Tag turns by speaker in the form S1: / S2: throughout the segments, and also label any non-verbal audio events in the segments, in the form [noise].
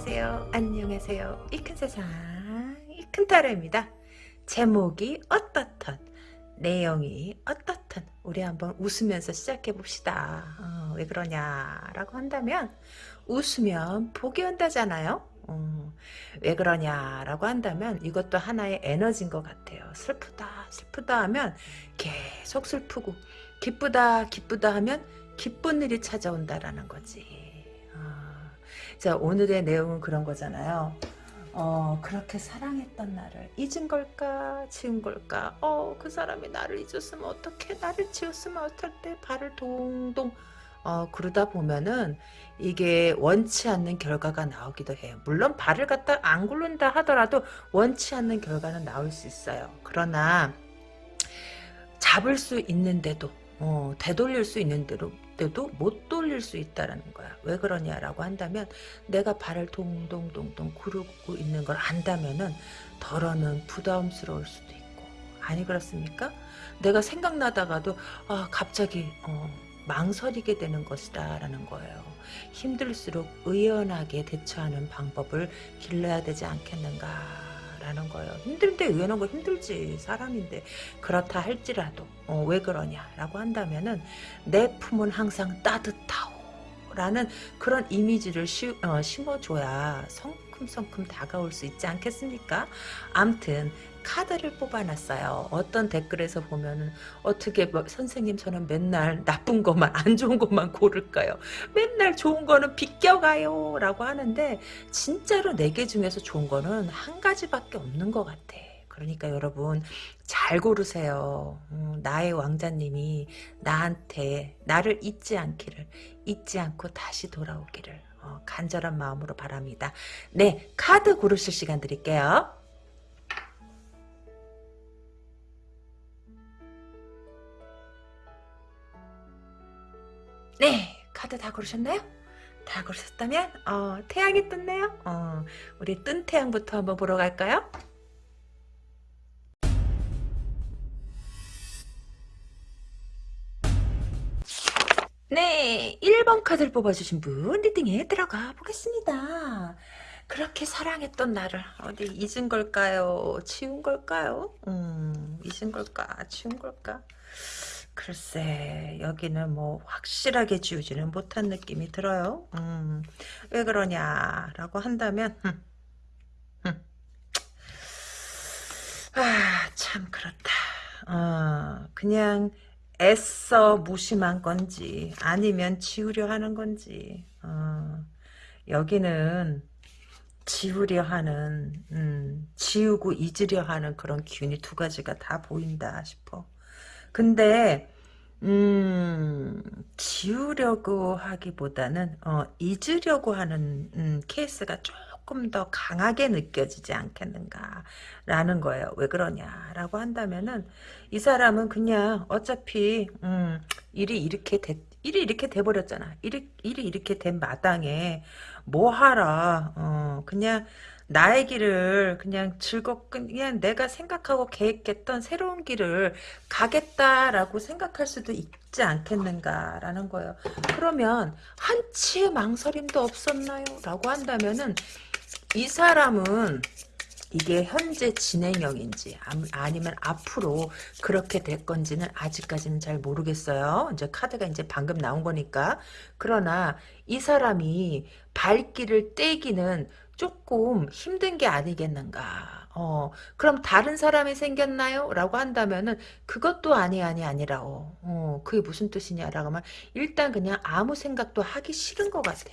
S1: 안녕하세요. 안녕하세요. 이 큰 세상 이 큰 타로입니다. 제목이 어떻든 내용이 어떻든 우리 한번 웃으면서 시작해 봅시다. 어, 왜 그러냐 라고 한다면 웃으면 복이 온다잖아요. 어, 왜 그러냐 라고 한다면 이것도 하나의 에너지인 것 같아요. 슬프다 슬프다 하면 계속 슬프고 기쁘다 기쁘다 하면 기쁜 일이 찾아온다라는 거지. 어, 자 오늘의 내용은 그런 거잖아요. 어 그렇게 사랑했던 나를 잊은 걸까? 지운 걸까? 어그 사람이 나를 잊었으면 어떻게 나를 지웠으면 어떨 때? 발을 동동. 어 그러다 보면은 이게 원치 않는 결과가 나오기도 해요. 물론 발을 갖다 안 굴른다 하더라도 원치 않는 결과는 나올 수 있어요. 그러나 잡을 수 있는데도 어, 되돌릴 수 있는데도 때도 못 돌릴 수 있다는 거야. 왜 그러냐라고 한다면 내가 발을 동동동동 구르고 있는 걸 안다면은 덜어는 부담스러울 수도 있고 아니 그렇습니까? 내가 생각나다가도 아 갑자기 어, 망설이게 되는 것이다 라는 거예요. 힘들수록 의연하게 대처하는 방법을 길러야 되지 않겠는가 라는 거예요. 힘든데 의연한 거 힘들지 사람인데 그렇다 할지라도 어, 왜 그러냐라고 한다면은 내 품은 항상 따뜻하오 라는 그런 이미지를 시, 어, 심어줘야 성큼성큼 다가올 수 있지 않겠습니까? 암튼 카드를 뽑아놨어요. 어떤 댓글에서 보면은 어떻게 뭐, 선생님 저는 맨날 나쁜 것만 안 좋은 것만 고를까요? 맨날 좋은 거는 비껴가요 라고 하는데 진짜로 네 개 중에서 좋은 거는 한 가지밖에 없는 것 같아. 그러니까 여러분 잘 고르세요. 음, 나의 왕자님이 나한테 나를 잊지 않기를 잊지 않고 다시 돌아오기를 어, 간절한 마음으로 바랍니다. 네 카드 고르실 시간 드릴게요. 네, 카드 다 고르셨나요? 다 고르셨다면 어, 태양이 떴네요. 어, 우리 뜬 태양부터 한번 보러 갈까요? 네, 1번 카드를 뽑아주신 분 리딩에 들어가 보겠습니다. 그렇게 사랑했던 나를 어디 잊은 걸까요? 지운 걸까요? 음, 잊은 걸까? 지운 걸까? 글쎄 여기는 뭐 확실하게 지우지는 못한 느낌이 들어요. 음, 왜 그러냐라고 한다면 음, 음. 아참 그렇다. 어, 그냥 애써 무심한 건지 아니면 지우려 하는 건지 어, 여기는 지우려 하는 음, 지우고 잊으려 하는 그런 기운이 두 가지가 다 보인다 싶어. 근데 음, 지우려고 하기보다는 어, 잊으려고 하는 음, 케이스가 조금 더 강하게 느껴지지 않겠는가라는 거예요. 왜 그러냐라고 한다면은 이 사람은 그냥 어차피 음, 일이 이렇게 됐 일이 이렇게 돼버렸잖아. 일이, 일이 이렇게 된 마당에 뭐 하라. 어, 그냥 나의 길을 그냥 즐겁게 그냥 내가 생각하고 계획했던 새로운 길을 가겠다라고 생각할 수도 있지 않겠는가라는 거예요. 그러면 한치의 망설임도 없었나요? 라고 한다면은 이 사람은 이게 현재 진행형인지 아니면 앞으로 그렇게 될 건지는 아직까지는 잘 모르겠어요. 이제 카드가 이제 방금 나온 거니까. 그러나 이 사람이 발길을 떼기는 조금 힘든 게 아니겠는가. 어, 그럼 다른 사람이 생겼나요? 라고 한다면은 그것도 아니 아니 아니라고. 어, 그게 무슨 뜻이냐라고 하면 일단 그냥 아무 생각도 하기 싫은 것 같아.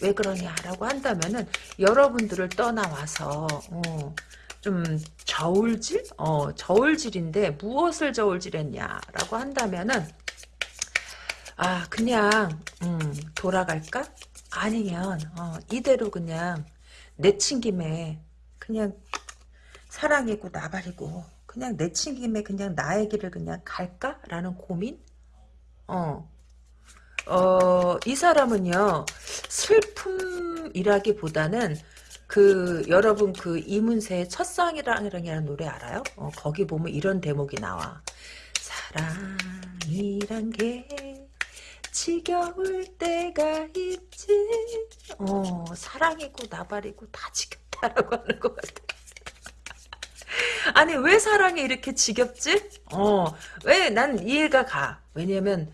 S1: 왜 그러냐라고 한다면은 여러분들을 떠나와서 어, 좀 저울질? 어, 저울질인데 무엇을 저울질했냐라고 한다면은 아 그냥 음, 돌아갈까? 아니면 어, 이대로 그냥 내친 김에 그냥 사랑이고 나발이고 그냥 내친 김에 그냥 나의 길을 그냥 갈까라는 고민? 어. 어, 이 사람은요, 슬픔이라기보다는 그, 여러분 그 이문세의 첫사랑이라는 노래 알아요? 어, 거기 보면 이런 대목이 나와. 사랑이란 게 지겨울 때가 있지. 어 사랑이고 나발이고 다 지겹다라고 [laughs] 하는 것 같아. 아니 왜 사랑이 이렇게 지겹지? 어왜 난 이해가 가. 왜냐면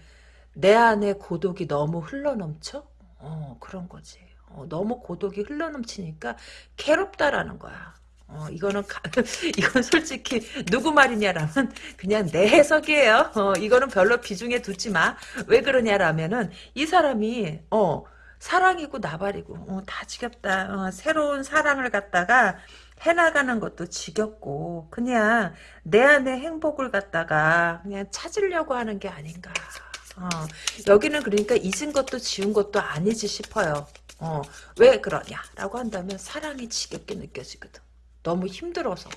S1: 내 안에 고독이 너무 흘러넘쳐? 어 그런 거지. 어, 너무 고독이 흘러넘치니까 괴롭다라는 거야 어, 이거는, 가, [laughs] 이건 솔직히, 누구 말이냐라면, 그냥 내 해석이에요. 어, 이거는 별로 비중에 두지 마. 왜 그러냐라면은, 이 사람이, 어, 사랑이고 나발이고, 어, 다 지겹다. 어, 새로운 사랑을 갖다가, 해나가는 것도 지겹고, 그냥, 내 안에 행복을 갖다가, 그냥 찾으려고 하는 게 아닌가. 어, 여기는 그러니까 잊은 것도 지운 것도 아니지 싶어요. 어, 왜 그러냐라고 한다면 사랑이 지겹게 느껴지거든. 너무 힘들어서.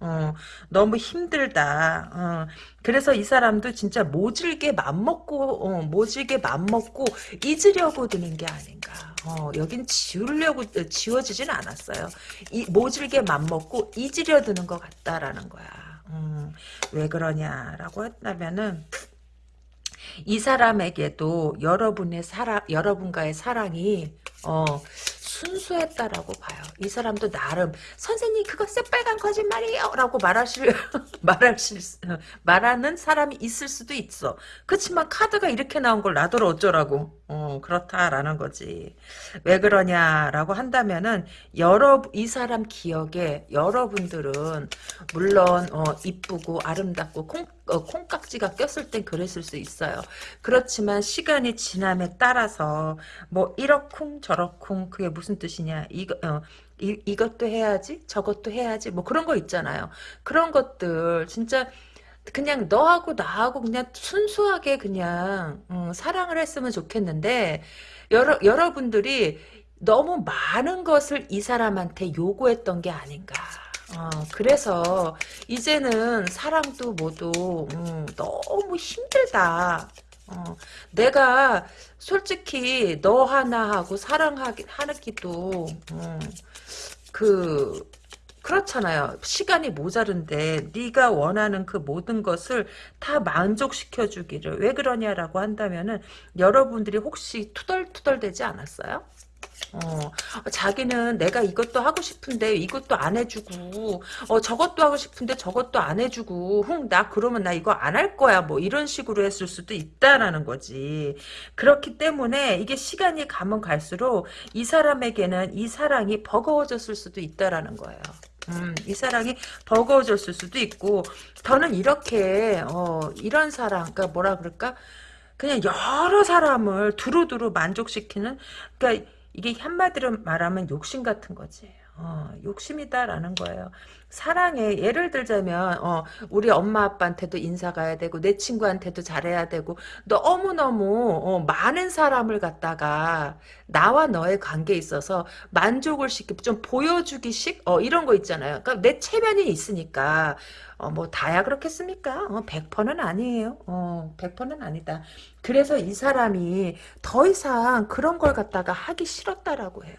S1: 어, 너무 힘들다. 어, 그래서 이 사람도 진짜 모질게 맘먹고, 어, 모질게 맘먹고 잊으려고 드는 게 아닌가. 어, 여긴 지우려고, 지워지진 않았어요. 이, 모질게 맘먹고 잊으려 드는 것 같다라는 거야. 음, 왜 그러냐라고 했다면은, 이 사람에게도 여러분의 사랑, 여러분과의 사랑이, 어, 순수했다라고 봐요. 이 사람도 나름 선생님 그거 새빨간 거짓말이에요 라고 말하실 [laughs] 말하실 말하는 사람이 있을 수도 있어. 그렇지만 카드가 이렇게 나온 걸 나더러 어쩌라고. 어, 그렇다라는 거지. 왜 그러냐라고 한다면은 여러 이 사람 기억에 여러분들은 물론 어, 이쁘고 아름답고 콩 어, 콩깍지가 꼈을 땐 그랬을 수 있어요. 그렇지만 시간이 지남에 따라서 뭐 이러쿵 저러쿵 그게 무슨 뜻이냐 이거 어, 이, 이것도 해야지 저것도 해야지 뭐 그런 거 있잖아요. 그런 것들 진짜 그냥 너하고 나하고 그냥 순수하게 그냥 음, 사랑을 했으면 좋겠는데 여러 여러분들이 너무 많은 것을 이 사람한테 요구했던 게 아닌가. 어, 그래서 이제는 사랑도 뭐도 음, 너무 힘들다. 어, 내가 솔직히 너 하나하고 사랑하기 하기도 음, 그 그렇잖아요. 시간이 모자른데 네가 원하는 그 모든 것을 다 만족시켜 주기를 왜 그러냐라고 한다면은 여러분들이 혹시 투덜투덜 되지 않았어요? 어, 자기는 내가 이것도 하고 싶은데 이것도 안 해주고 어 저것도 하고 싶은데 저것도 안 해주고 흥 나 그러면 나 이거 안 할 거야. 뭐 이런 식으로 했을 수도 있다라는 거지. 그렇기 때문에 이게 시간이 가면 갈수록 이 사람에게는 이 사랑이 버거워졌을 수도 있다라는 거예요. 음, 이 사랑이 버거워졌을 수도 있고 더는 이렇게 어, 이런 사랑 그러니까 뭐라 그럴까? 그냥 여러 사람을 두루두루 만족시키는 그러니까 이게 한마디로 말하면 욕심 같은 거지. 어, 욕심이다라는 거예요. 사랑에 예를 들자면 어, 우리 엄마 아빠한테도 인사 가야 되고 내 친구한테도 잘해야 되고 너무너무 어, 많은 사람을 갖다가 나와 너의 관계에 있어서 만족을 시키고 좀 보여주기식 어, 이런 거 있잖아요. 그러니까 내 체면이 있으니까 어, 뭐 다야 그렇겠습니까? 어, 100%는 아니에요. 어, 100%는 아니다. 그래서 이 사람이 더 이상 그런 걸 갖다가 하기 싫었다라고 해요.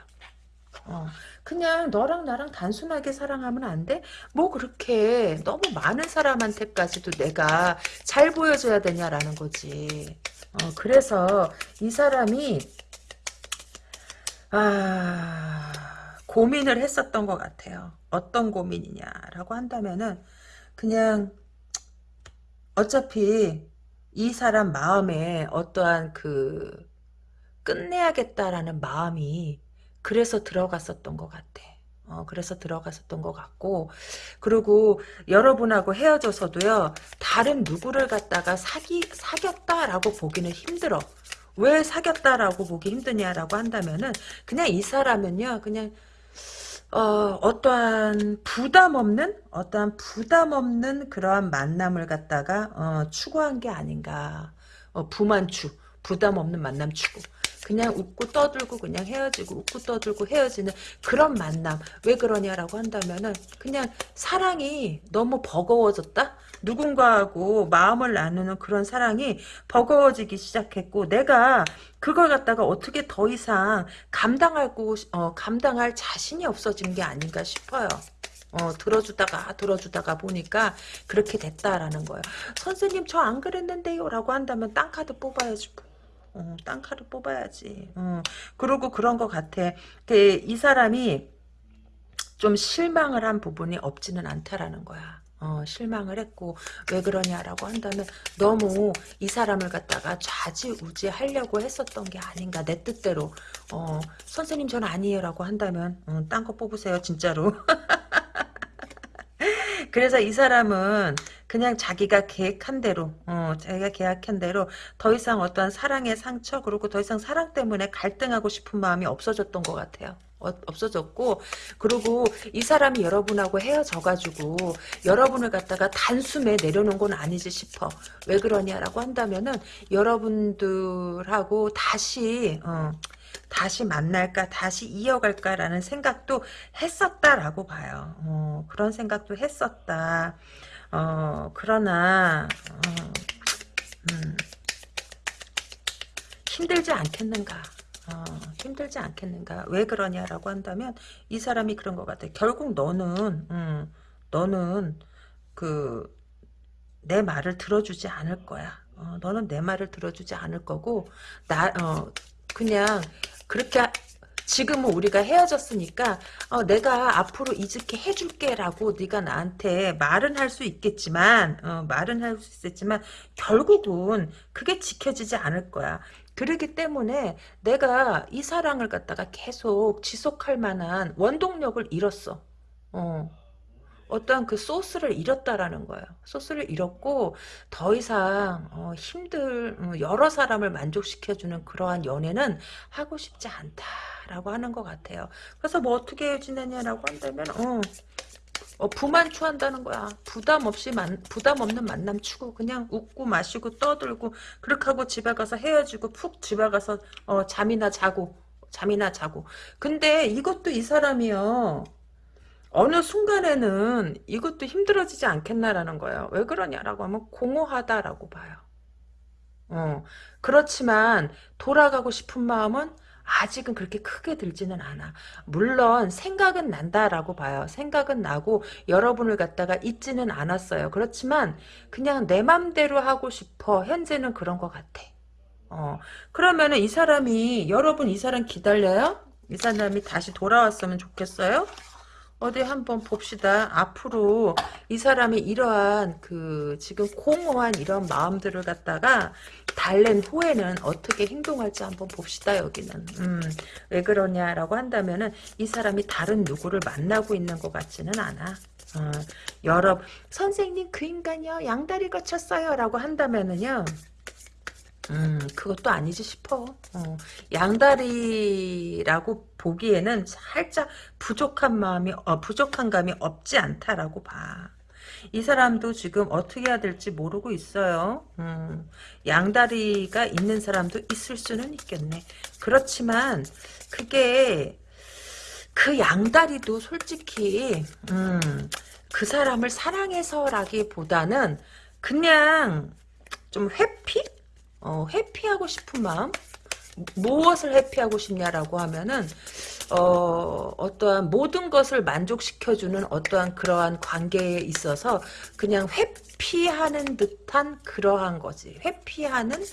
S1: 어, 그냥 너랑 나랑 단순하게 사랑하면 안 돼? 뭐 그렇게 너무 많은 사람한테까지도 내가 잘 보여줘야 되냐라는 거지. 어, 그래서 이 사람이 아 고민을 했었던 것 같아요. 어떤 고민이냐라고 한다면은 그냥 어차피 이 사람 마음에 어떠한 그 끝내야겠다라는 마음이 그래서 들어갔었던 것 같아. 어, 그래서 들어갔었던 것 같고. 그리고 여러분하고 헤어져서도요 다른 누구를 갖다가 사기 사귀었다라고 보기는 힘들어. 왜 사귀었다라고 보기 힘드냐라고 한다면은 그냥 이 사람은요 그냥 어, 어떠한 부담 없는 어떠한 부담 없는 그러한 만남을 갖다가 어, 추구한 게 아닌가. 어, 부만추 부담 없는 만남 추구 그냥 웃고 떠들고 그냥 헤어지고 웃고 떠들고 헤어지는 그런 만남 왜 그러냐라고 한다면은 그냥 사랑이 너무 버거워졌다 누군가하고 마음을 나누는 그런 사랑이 버거워지기 시작했고 내가 그걸 갖다가 어떻게 더 이상 감당하고 어, 감당할 자신이 없어진 게 아닌가 싶어요. 어, 들어주다가 들어주다가 보니까 그렇게 됐다라는 거예요. 선생님 저 안 그랬는데요 라고 한다면 땅 카드 뽑아야지 어, 딴 카드 뽑아야지. 어, 그리고 그런 것 같아. 그, 이 사람이 좀 실망을 한 부분이 없지는 않다라는 거야. 어, 실망을 했고 왜 그러냐라고 한다면 너무 이 사람을 갖다가 좌지우지 하려고 했었던 게 아닌가 내 뜻대로 어, 선생님 전 아니에요 라고 한다면 어, 딴거 뽑으세요 진짜로 [laughs] 그래서 이 사람은 그냥 자기가 계획한 대로, 어, 자기가 계획한 대로 더 이상 어떠한 사랑의 상처, 그리고 더 이상 사랑 때문에 갈등하고 싶은 마음이 없어졌던 것 같아요. 어, 없어졌고 그리고 이 사람이 여러분하고 헤어져가지고 여러분을 갖다가 단숨에 내려놓은 건 아니지 싶어. 왜 그러냐라고 한다면은 여러분들하고 다시 어, 다시 만날까 다시 이어갈까라는 생각도 했었다라고 봐요. 어, 그런 생각도 했었다 어, 그러나 어, 음, 힘들지 않겠는가? 어, 힘들지 않겠는가? 왜 그러냐라고 한다면 이 사람이 그런 것 같아 결국 너는 음, 너는 그 내 말을 들어주지 않을 거야. 어, 너는 내 말을 들어주지 않을 거고 나 어, 그냥 그렇게 지금은 우리가 헤어졌으니까 어, 내가 앞으로 이렇게 해줄게 라고 네가 나한테 말은 할 수 있겠지만 어, 말은 할 수 있겠지만 결국은 그게 지켜지지 않을 거야. 그러기 때문에 내가 이 사랑을 갖다가 계속 지속할 만한 원동력을 잃었어. 어. 어떠한 그 소스를 잃었다라는 거예요. 소스를 잃었고 더 이상 어, 힘들 어, 여러 사람을 만족시켜주는 그러한 연애는 하고 싶지 않다라고 하는 것 같아요. 그래서 뭐 어떻게 지내냐라고 한다면 어, 어, 부만 추한다는 거야. 부담 없이 만, 부담 없는 만남 추구 그냥 웃고 마시고 떠들고 그렇게 하고 집에 가서 헤어지고 푹 집에 가서 어, 잠이나 자고 잠이나 자고. 근데 이것도 이 사람이요. 어느 순간에는 이것도 힘들어지지 않겠나라는 거예요. 왜 그러냐라고 하면 공허하다라고 봐요. 어, 그렇지만 돌아가고 싶은 마음은 아직은 그렇게 크게 들지는 않아. 물론 생각은 난다라고 봐요. 생각은 나고 여러분을 갖다가 잊지는 않았어요. 그렇지만 그냥 내 맘대로 하고 싶어. 현재는 그런 것 같아. 어, 그러면은 이 사람이 여러분 이 사람 기다려요? 이 사람이 다시 돌아왔으면 좋겠어요? 어디 한번 봅시다. 앞으로 이 사람이 이러한 그 지금 공허한 이런 마음들을 갖다가 달랜 후에는 어떻게 행동할지 한번 봅시다. 여기는 음, 왜 그러냐라고 한다면은 이 사람이 다른 누구를 만나고 있는 것 같지는 않아. 어, 여러 선생님 그 인간이요 양다리 거쳤어요 라고 한다면은요 음, 그것도 아니지 싶어. 어, 양다리라고 보기에는 살짝 부족한 마음이, 어, 부족한 감이 없지 않다라고 봐. 이 사람도 지금 어떻게 해야 될지 모르고 있어요. 음, 양다리가 있는 사람도 있을 수는 있겠네. 그렇지만, 그게, 그 양다리도 솔직히, 음, 그 사람을 사랑해서라기보다는 그냥 좀 회피? 어, 회피하고 싶은 마음? 무엇을 회피하고 싶냐라고 하면은 어, 어떠한 모든 것을 만족시켜주는 어떠한 그러한 관계에 있어서 그냥 회피하는 듯한 그러한 거지. 회피하는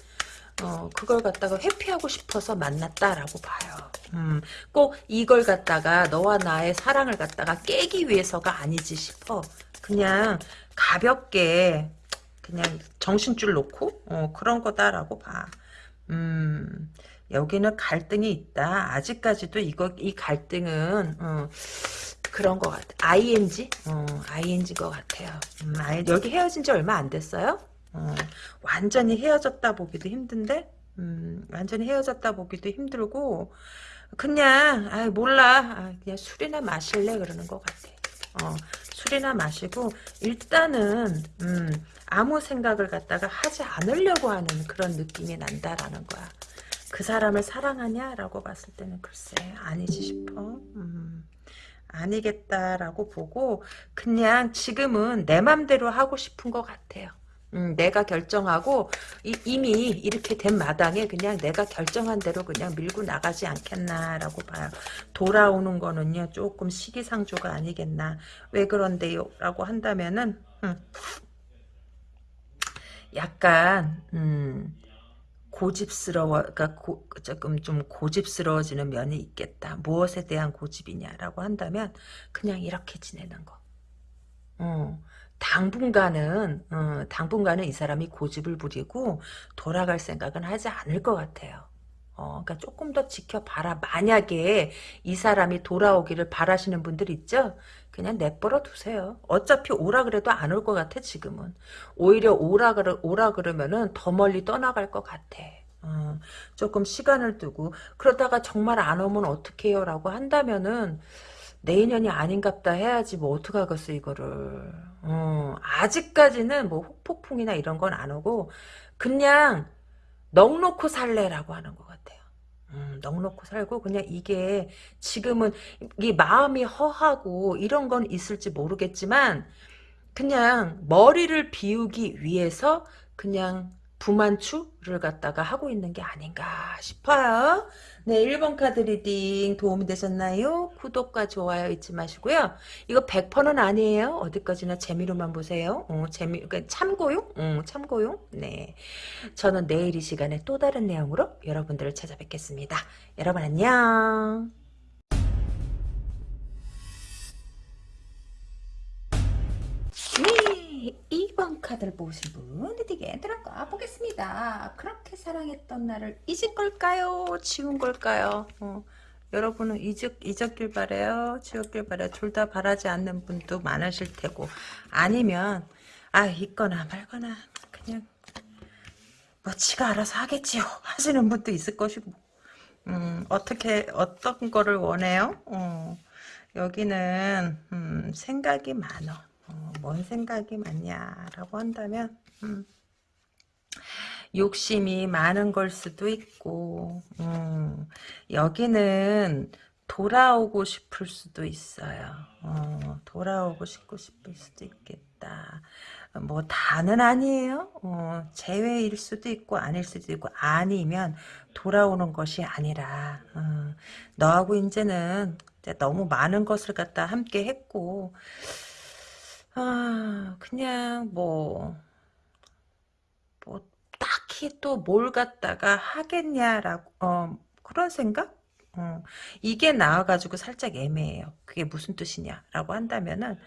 S1: 어, 그걸 갖다가 회피하고 싶어서 만났다라고 봐요. 음, 꼭 이걸 갖다가 너와 나의 사랑을 갖다가 깨기 위해서가 아니지 싶어. 그냥 가볍게 그냥 정신줄 놓고 어, 그런 거다라고 봐. 음, 여기는 갈등이 있다. 아직까지도 이거 이 갈등은 어, 그런 것 같아. ING? 어, ING 것 같아요. 음, 여기 헤어진 지 얼마 안 됐어요? 어, 완전히 헤어졌다 보기도 힘든데, 음, 완전히 헤어졌다 보기도 힘들고, 그냥, 아 몰라. 아, 그냥 술이나 마실래? 그러는 것 같아. 어, 술이나 마시고, 일단은, 음, 아무 생각을 갖다가 하지 않으려고 하는 그런 느낌이 난다라는 거야. 그 사람을 사랑하냐라고 봤을 때는 글쎄 아니지 싶어. 음, 아니겠다라고 보고 그냥 지금은 내 맘대로 하고 싶은 것 같아요. 음, 내가 결정하고 이, 미 이렇게 된 마당에 그냥 내가 결정한 대로 그냥 밀고 나가지 않겠나라고 봐요. 돌아오는 거는요 조금 시기상조가 아니겠나. 왜 그런데요? 라고 한다면은 음, 약간 음, 고집스러워, 그러니까 고, 조금 좀 고집스러워지는 면이 있겠다. 무엇에 대한 고집이냐라고 한다면 그냥 이렇게 지내는 거. 어, 당분간은 어, 당분간은 이 사람이 고집을 부리고 돌아갈 생각은 하지 않을 것 같아요. 어, 그러니까 조금 더 지켜봐라. 만약에 이 사람이 돌아오기를 바라시는 분들 있죠? 그냥 내버려 두세요. 어차피 오라 그래도 안 올 것 같아, 지금은. 오히려 오라, 그러, 오라 그러면은 더 멀리 떠나갈 것 같아. 어, 조금 시간을 두고, 그러다가 정말 안 오면 어떡해요? 라고 한다면은, 내 인연이 아닌갑다 해야지, 뭐, 어떡하겠어, 이거를. 어, 아직까지는 뭐, 혹폭풍이나 이런 건 안 오고, 그냥, 넉놓고 살래라고 하는 것 같아요. 음, 넉놓고 살고 그냥 이게 지금은 이 마음이 허하고 이런 건 있을지 모르겠지만 그냥 머리를 비우기 위해서 그냥 부만추를 갖다가 하고 있는 게 아닌가 싶어요. 네, 1번 카드 reading 도움이 되셨나요? 구독과 좋아요 잊지 마시고요. 이거 100%는 아니에요. 어디까지나 재미로만 보세요. 어, 재미, 그러니까 참고용? 어, 참고용? 네. 저는 내일 이 시간에 또 다른 내용으로 여러분들을 찾아뵙겠습니다. 여러분 안녕. 2번 카드를 보신 분 reading에 들어가 보겠습니다. 그렇게 사랑했던 나를 잊은 걸까요? 지운 걸까요? 어, 여러분은 잊었, 잊었길 바래요. 지웠길 바래요. 둘 다 바라지 않는 분도 많으실 테고 아니면 아 있거나 말거나 그냥 뭐 지가 알아서 하겠지요 하시는 분도 있을 것이고 음, 어떻게 어떤 거를 원해요? 어, 여기는 음, 생각이 많어. 어, 뭔 생각이 많냐라고 한다면 음, 욕심이 많은 걸 수도 있고 음, 여기는 돌아오고 싶을 수도 있어요. 어, 돌아오고 싶고 싶을 수도 있겠다. 뭐 다는 아니에요. 어, 제외일 수도 있고 아닐 수도 있고 아니면 돌아오는 것이 아니라 어, 너하고 이제는 이제 너무 많은 것을 갖다 함께 했고 아 그냥 뭐 뭐 딱히 또 뭘 갖다가 하겠냐라고 어, 그런 생각? 어, 이게 나와가지고 살짝 애매해요. 그게 무슨 뜻이냐라고 한다면은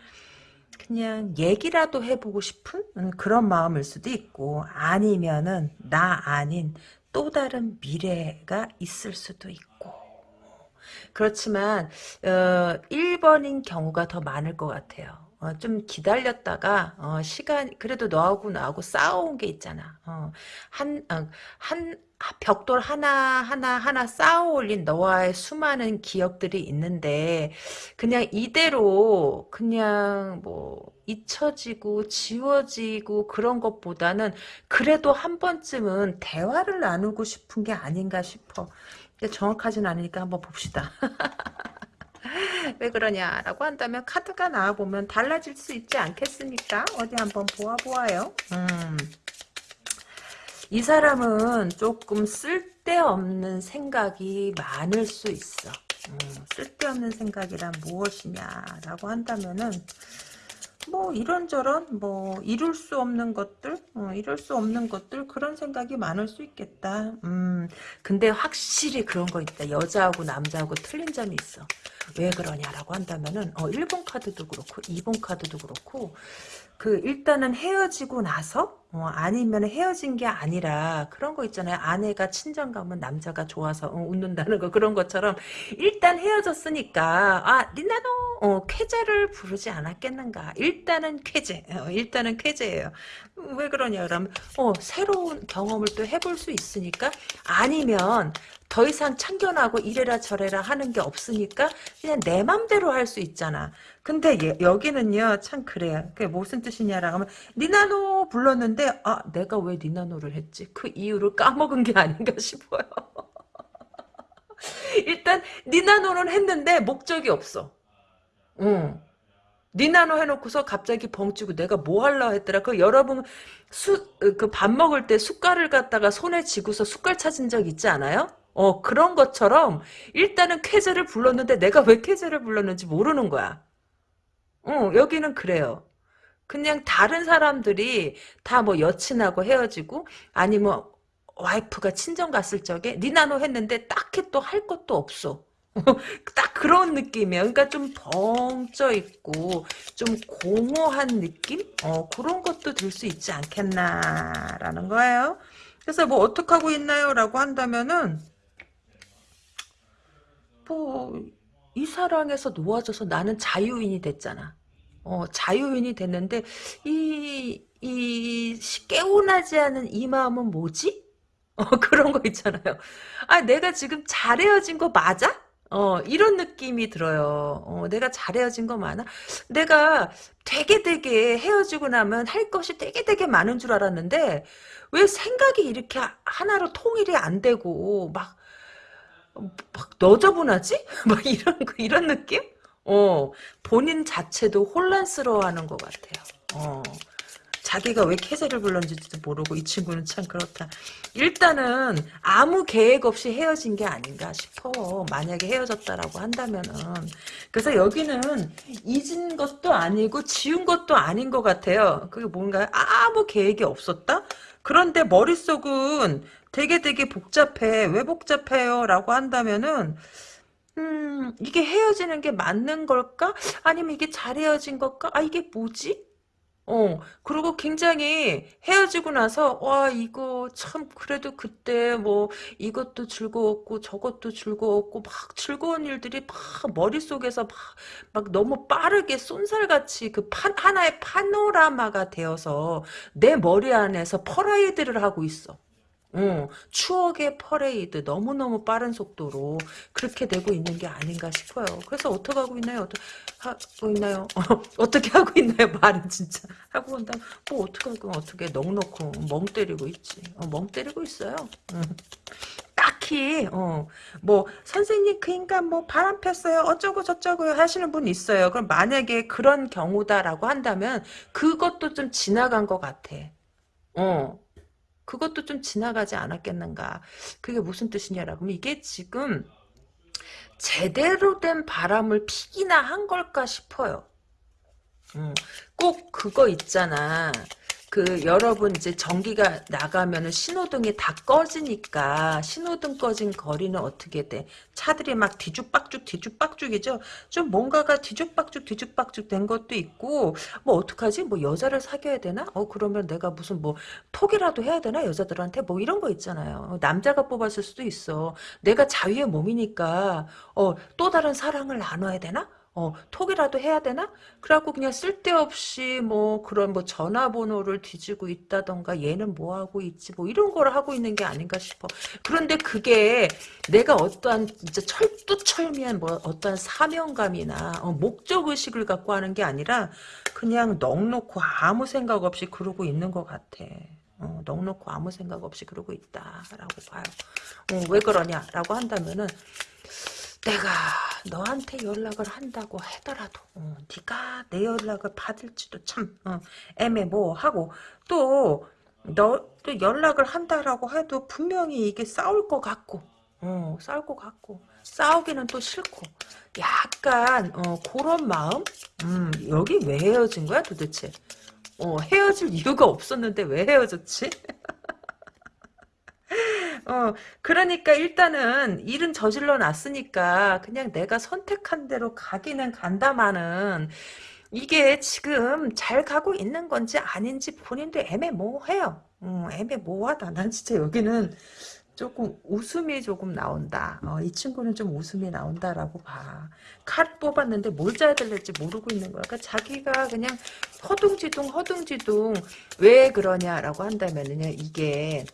S1: 그냥 얘기라도 해보고 싶은 음, 그런 마음일 수도 있고 아니면은 나 아닌 또 다른 미래가 있을 수도 있고 그렇지만 어, 1번인 경우가 더 많을 것 같아요. 어, 좀 기다렸다가 어, 시간 그래도 너하고 나하고 싸워온 게 있잖아. 어, 한, 어, 한 벽돌 하나 하나 하나 쌓아 올린 너와의 수많은 기억들이 있는데 그냥 이대로 그냥 뭐 잊혀지고 지워지고 그런 것보다는 그래도 한 번쯤은 대화를 나누고 싶은 게 아닌가 싶어. 정확하진 않으니까 한번 봅시다. [laughs] 왜 그러냐라고 한다면 카드가 나와보면 달라질 수 있지 않겠습니까? 어디 한번 보아보아요. 음. 이 사람은 조금 쓸데없는 생각이 많을 수 있어. 음, 쓸데없는 생각이란 무엇이냐라고 한다면은 뭐 이런저런 뭐 이룰 수 없는 것들 어, 이룰 수 없는 것들 그런 생각이 많을 수 있겠다. 음 근데 확실히 그런 거 있다. 여자하고 남자하고 틀린 점이 있어. 왜 그러냐라고 한다면은 어 1번 카드도 그렇고 2번 카드도 그렇고 그 일단은 헤어지고 나서 어, 아니면 헤어진 게 아니라 그런 거 있잖아요. 아내가 친정 가면 남자가 좋아서 어, 웃는다는 거 그런 것처럼 일단 헤어졌으니까 아 니나노 어, 쾌제를 부르지 않았겠는가. 일단은 쾌제. 어, 일단은 쾌제예요. 왜 그러냐 그러면 어, 새로운 경험을 또 해볼 수 있으니까 아니면 더 이상 참견하고 이래라 저래라 하는 게 없으니까 그냥 내 맘대로 할 수 있잖아. 근데 예, 여기는요 참 그래요. 그게 무슨 뜻이냐라고 하면 니나노 불렀는데 아 내가 왜 니나노를 했지? 그 이유를 까먹은 게 아닌가 싶어요. [laughs] 일단 니나노는 했는데 목적이 없어. 응. 니나노 해놓고서 갑자기 벙치고 내가 뭐 할라 했더라. 그 여러분 수 그 밥 먹을 때 숟갈을 갖다가 손에 쥐고서 숟갈 찾은 적 있지 않아요? 어 그런 것처럼 일단은 쾌제를 불렀는데 내가 왜 쾌제를 불렀는지 모르는 거야. 어 여기는 그래요. 그냥 다른 사람들이 다 뭐 여친하고 헤어지고 아니면 와이프가 친정 갔을 적에 니나노 했는데 딱히 또 할 것도 없어. [laughs] 딱 그런 느낌이야. 그러니까 좀 벙쪄 있고 좀 공허한 느낌? 어, 그런 것도 들 수 있지 않겠나라는 거예요. 그래서 뭐 어떻게 하고 있나요? 라고 한다면은 뭐 이 사랑에서 놓아져서 나는 자유인이 됐잖아. 어, 자유인이 됐는데 이, 이 깨운하지 않은 이 마음은 뭐지? 어, [laughs] 그런 거 있잖아요. 아, 내가 지금 잘 헤어진 거 맞아? 어, 이런 느낌이 들어요. 어, 내가 잘 헤어진 거 많아? 내가 되게 되게 헤어지고 나면 할 것이 되게 되게 많은 줄 알았는데, 왜 생각이 이렇게 하나로 통일이 안 되고, 막, 막 너저분하지? [laughs] 막 이런, 이런 느낌? 어, 본인 자체도 혼란스러워하는 것 같아요. 어. 자기가 왜 캐세를 불렀는지도 모르고 이 친구는 참 그렇다. 일단은 아무 계획 없이 헤어진 게 아닌가 싶어. 만약에 헤어졌다라고 한다면은. 그래서 여기는 잊은 것도 아니고 지운 것도 아닌 것 같아요. 그게 뭔가 아무 계획이 없었다? 그런데 머릿속은 되게 되게 복잡해. 왜 복잡해요? 라고 한다면은 음, 이게 헤어지는 게 맞는 걸까? 아니면 이게 잘 헤어진 걸까? 아, 이게 뭐지? 어, 그리고 굉장히 헤어지고 나서, 와, 이거 참, 그래도 그때 뭐, 이것도 즐거웠고, 저것도 즐거웠고, 막 즐거운 일들이 막 머릿속에서 막, 막 너무 빠르게 쏜살같이 그 판, 하나의 파노라마가 되어서 내 머리 안에서 퍼레이드를 하고 있어. 어, 추억의 퍼레이드 너무너무 빠른 속도로 그렇게 되고 있는 게 아닌가 싶어요. 그래서 어떻게 하고 있나요? [laughs] 어떻게 하고 있나요? 어, 떻게 하고 있나요? 말은 진짜 [laughs] 하고 온다. 뭐 어떻게 하고 어떻게 넉넉고 멍 때리고 있지. 어, 멍 때리고 있어요. 음. 딱히 어, 뭐 선생님 그 인간 뭐 바람 폈어요 어쩌고 저쩌고 하시는 분 있어요. 그럼 만약에 그런 경우다라고 한다면 그것도 좀 지나간 것 같아. 어. 그것도 좀 지나가지 않았겠는가. 그게 무슨 뜻이냐라고 하면 이게 지금 제대로 된 바람을 피기나 한 걸까 싶어요. 음, 꼭 그거 있잖아. 그 여러분 이제 전기가 나가면은 신호등이 다 꺼지니까 신호등 꺼진 거리는 어떻게 돼? 차들이 막 뒤죽박죽 뒤죽박죽이죠. 좀 뭔가가 뒤죽박죽 뒤죽박죽 된 것도 있고 뭐 어떡하지? 뭐 여자를 사귀어야 되나? 어 그러면 내가 무슨 뭐 톡이라도 해야 되나 여자들한테 뭐 이런 거 있잖아요. 남자가 뽑았을 수도 있어. 내가 자유의 몸이니까 어 또 다른 사랑을 나눠야 되나? 어, 톡이라도 해야 되나? 그래갖고 그냥 쓸데없이 뭐 그런 뭐 전화번호를 뒤지고 있다던가 얘는 뭐 하고 있지 뭐 이런 걸 하고 있는 게 아닌가 싶어. 그런데 그게 내가 어떠한 진짜 철두철미한 뭐 어떠한 사명감이나 어, 목적의식을 갖고 하는 게 아니라 그냥 넉놓고 아무 생각 없이 그러고 있는 것 같아. 어, 넉놓고 아무 생각 없이 그러고 있다라고 봐요. 어, 왜 그러냐라고 한다면은 내가 너한테 연락을 한다고 하더라도 어, 네가 내 연락을 받을지도 참 어, 애매모호하고 또 너 또 연락을 한다라고 해도 분명히 이게 싸울 것 같고 어, 싸울 것 같고 싸우기는 또 싫고 약간 어, 그런 마음? 음, 여기 왜 헤어진 거야 도대체? 어, 헤어질 이유가 없었는데 왜 헤어졌지 [laughs] 어, 그러니까 일단은 일은 저질러 놨으니까 그냥 내가 선택한 대로 가기는 간다마는 이게 지금 잘 가고 있는 건지 아닌지 본인도 애매모호해요. 음, 애매모호하다. 난 진짜 여기는 조금 웃음이 조금 나온다. 어, 이 친구는 좀 웃음이 나온다라고 봐. 칼 뽑았는데 뭘 짜야 될지 모르고 있는 거야. 그러니까 자기가 그냥 허둥지둥 허둥지둥 왜 그러냐라고 한다면은 이게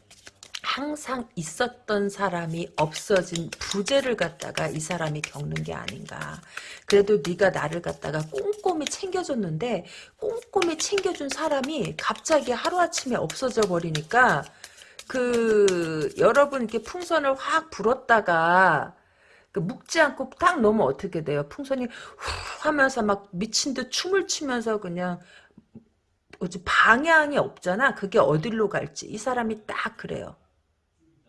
S1: 항상 있었던 사람이 없어진 부재를 갖다가 이 사람이 겪는 게 아닌가. 그래도 네가 나를 갖다가 꼼꼼히 챙겨줬는데 꼼꼼히 챙겨준 사람이 갑자기 하루아침에 없어져 버리니까 그 여러분 이렇게 풍선을 확 불었다가 그 묵지 않고 딱 넣으면 어떻게 돼요? 풍선이 후 하면서 막 미친 듯 춤을 추면서 그냥 방향이 없잖아. 그게 어디로 갈지 이 사람이 딱 그래요.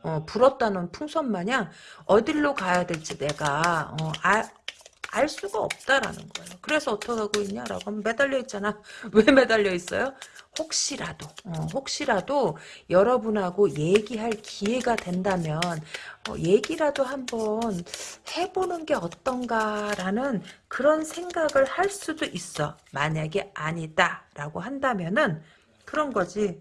S1: 어, 불었다는 풍선 마냥 어디로 가야 될지 내가 어, 아, 알 수가 없다라는 거예요. 그래서 어떻게 하고 있냐라고 하면 매달려 있잖아. [laughs] 왜 매달려 있어요? 혹시라도 어, 혹시라도 여러분하고 얘기할 기회가 된다면 어, 얘기라도 한번 해보는 게 어떤가라는 그런 생각을 할 수도 있어. 만약에 아니다라고 한다면은 그런 거지.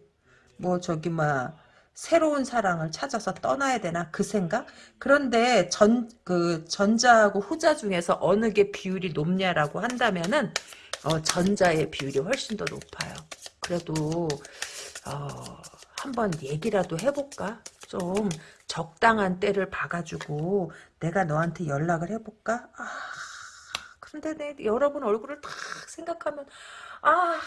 S1: 뭐 저기 막 새로운 사랑을 찾아서 떠나야 되나 그 생각? 그런데 전 그 전자하고 후자 중에서 어느 게 비율이 높냐라고 한다면은 어, 전자의 비율이 훨씬 더 높아요. 그래도 어, 한번 얘기라도 해볼까? 좀 적당한 때를 봐가지고 내가 너한테 연락을 해볼까? 아, 근데 내 여러분 얼굴을 딱 생각하면 아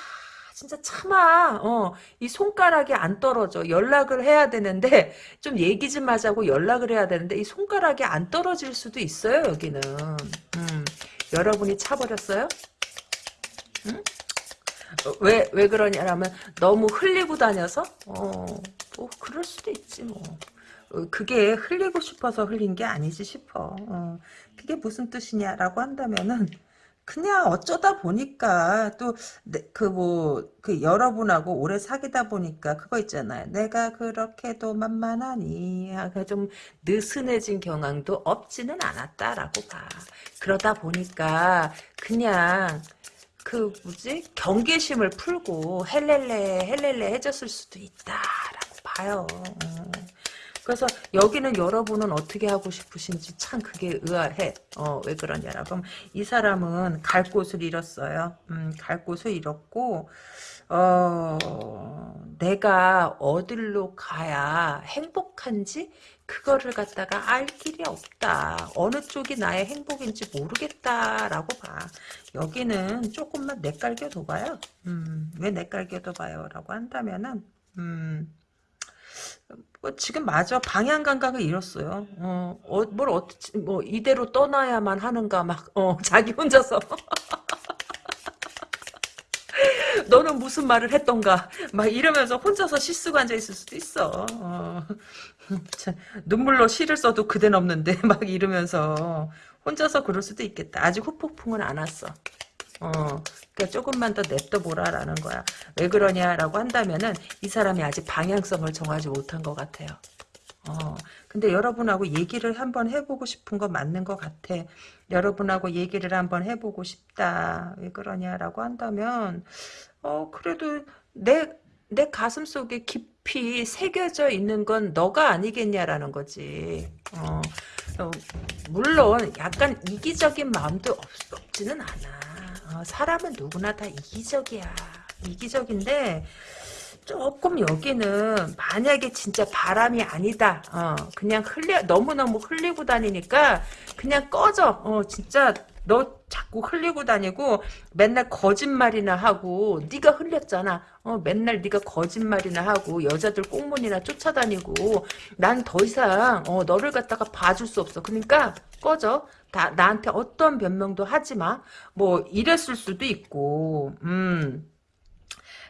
S1: 진짜 참아. 어, 이 손가락이 안 떨어져. 연락을 해야 되는데 [laughs] 좀 얘기 좀 하자고 연락을 해야 되는데 이 손가락이 안 떨어질 수도 있어요. 여기는. 음, 여러분이 차버렸어요? 응? 어, 왜, 왜 그러냐면 너무 흘리고 다녀서? 어, 뭐 그럴 수도 있지 뭐. 어, 그게 흘리고 싶어서 흘린 게 아니지 싶어. 어, 그게 무슨 뜻이냐라고 한다면은 그냥 어쩌다 보니까 또 그 뭐 그 여러분하고 오래 사귀다 보니까 그거 있잖아요. 내가 그렇게도 만만하니 좀 느슨해진 경향도 없지는 않았다라고 봐. 그러다 보니까 그냥 그 뭐지 경계심을 풀고 헬렐레 헬렐레 해줬을 수도 있다라고 봐요. 어. 그래서 여기는 여러분은 어떻게 하고 싶으신지 참 그게 의아해. 어, 왜 그러냐라고 이 사람은 갈 곳을 잃었어요. 음, 갈 곳을 잃었고 어, 내가 어디로 가야 행복한지 그거를 갖다가 알 길이 없다. 어느 쪽이 나의 행복인지 모르겠다라고 봐. 여기는 조금만 내깔겨 둬봐요. 음, 왜 내깔겨 둬봐요? 라고 한다면은 음, 뭐 지금 맞아 방향 감각을 잃었어요. 어, 어, 뭘 어떻게 뭐 이대로 떠나야만 하는가 막 어, [laughs] 자기 혼자서 [laughs] 너는 무슨 말을 했던가 막 이러면서 혼자서 실수가 앉아 있을 수도 있어. 어, [laughs] 참, 눈물로 시를 써도 그댄 없는데 막 이러면서 혼자서 그럴 수도 있겠다. 아직 후폭풍은 안 왔어. 어, 그러니까 조금만 더 냅둬 보라라는 거야. 왜 그러냐라고 한다면은 이 사람이 아직 방향성을 정하지 못한 것 같아요. 어, 근데 여러분하고 얘기를 한번 해보고 싶은 거 맞는 것 같아. 여러분하고 얘기를 한번 해보고 싶다. 왜 그러냐라고 한다면, 어, 그래도 내, 내 가슴 속에 깊이 새겨져 있는 건 너가 아니겠냐라는 거지. 어, 어 물론 약간 이기적인 마음도 없, 없지는 않아. 어, 사람은 누구나 다 이기적이야. 이기적인데 조금 여기는 만약에 진짜 바람이 아니다. 어, 그냥 흘려 너무너무 흘리고 다니니까 그냥 꺼져. 어, 진짜 너 자꾸 흘리고 다니고 맨날 거짓말이나 하고 네가 흘렸잖아. 어, 맨날 네가 거짓말이나 하고 여자들 꽁문이나 쫓아다니고 난 더 이상 어, 너를 갖다가 봐줄 수 없어. 그러니까 꺼져. 다 나한테 어떤 변명도 하지 마. 뭐 이랬을 수도 있고. 음.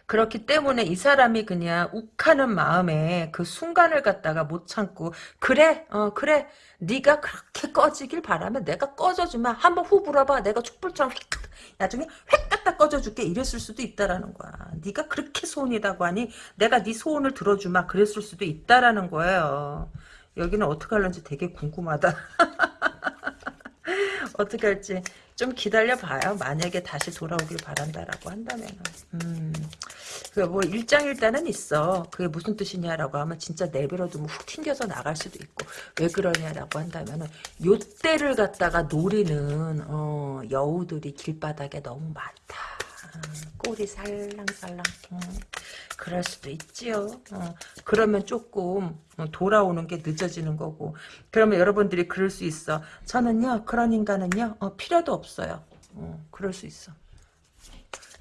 S1: 그렇기 때문에 이 사람이 그냥 욱하는 마음에 그 순간을 갖다가 못 참고 그래 어 그래 네가 그렇게 꺼지길 바라면 내가 꺼져주면 한번 후 불어봐. 내가 촛불처럼 휙 나중에 획 갖다 꺼져줄게. 이랬을 수도 있다라는 거야. 네가 그렇게 소원이라고 하니 내가 네 소원을 들어주마. 그랬을 수도 있다라는 거예요. 여기는 어떻게 할런지 되게 궁금하다 [laughs] [laughs] 어떻게 할지 좀 기다려봐요. 만약에 다시 돌아오길 바란다라고 한다면. 음, 그뭐 일장일단은 있어. 그게 무슨 뜻이냐라고 하면 진짜 내버려두면 훅 튕겨서 나갈 수도 있고 왜 그러냐라고 한다면은 요 때를 갖다가 노리는 어, 여우들이 길바닥에 너무 많다. 꼬리 살랑살랑. 음, 그럴 수도 있지요. 어, 그러면 조금 어, 돌아오는 게 늦어지는 거고. 그러면 여러분들이 그럴 수 있어. 저는요 그런 인간은요 어, 필요도 없어요. 어, 그럴 수 있어.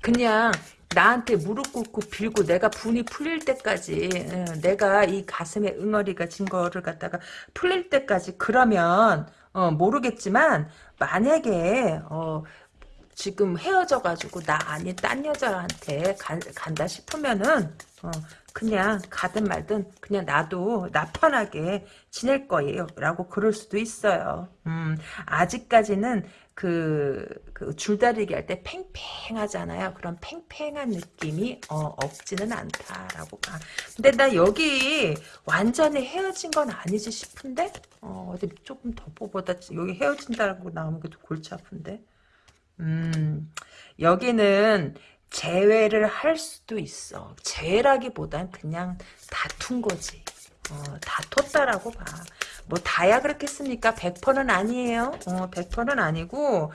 S1: 그냥 나한테 무릎 꿇고 빌고 내가 분이 풀릴 때까지 어, 내가 이 가슴에 응어리가 진 거를 갖다가 풀릴 때까지 그러면 어, 모르겠지만 만약에 어, 지금 헤어져가지고 나 아닌 딴 여자한테 간, 간다 싶으면은 어, 그냥 가든 말든 그냥 나도 나 편하게 지낼 거예요 라고 그럴 수도 있어요 음, 아직까지는 그, 그 줄다리기 할 때 팽팽하잖아요. 그런 팽팽한 느낌이 어, 없지는 않다라고 봐. 근데 나 여기 완전히 헤어진 건 아니지 싶은데 어, 어디 조금 더 뽑아다 여기 헤어진다고 나오는 게 골치 아픈데. 음 여기는 재회를 할 수도 있어. 재회라기보단 그냥 다툰 거지. 어, 다퉜다라고 봐. 뭐 다야 그렇겠습니까? 100%는 아니에요. 어, 100%는 아니고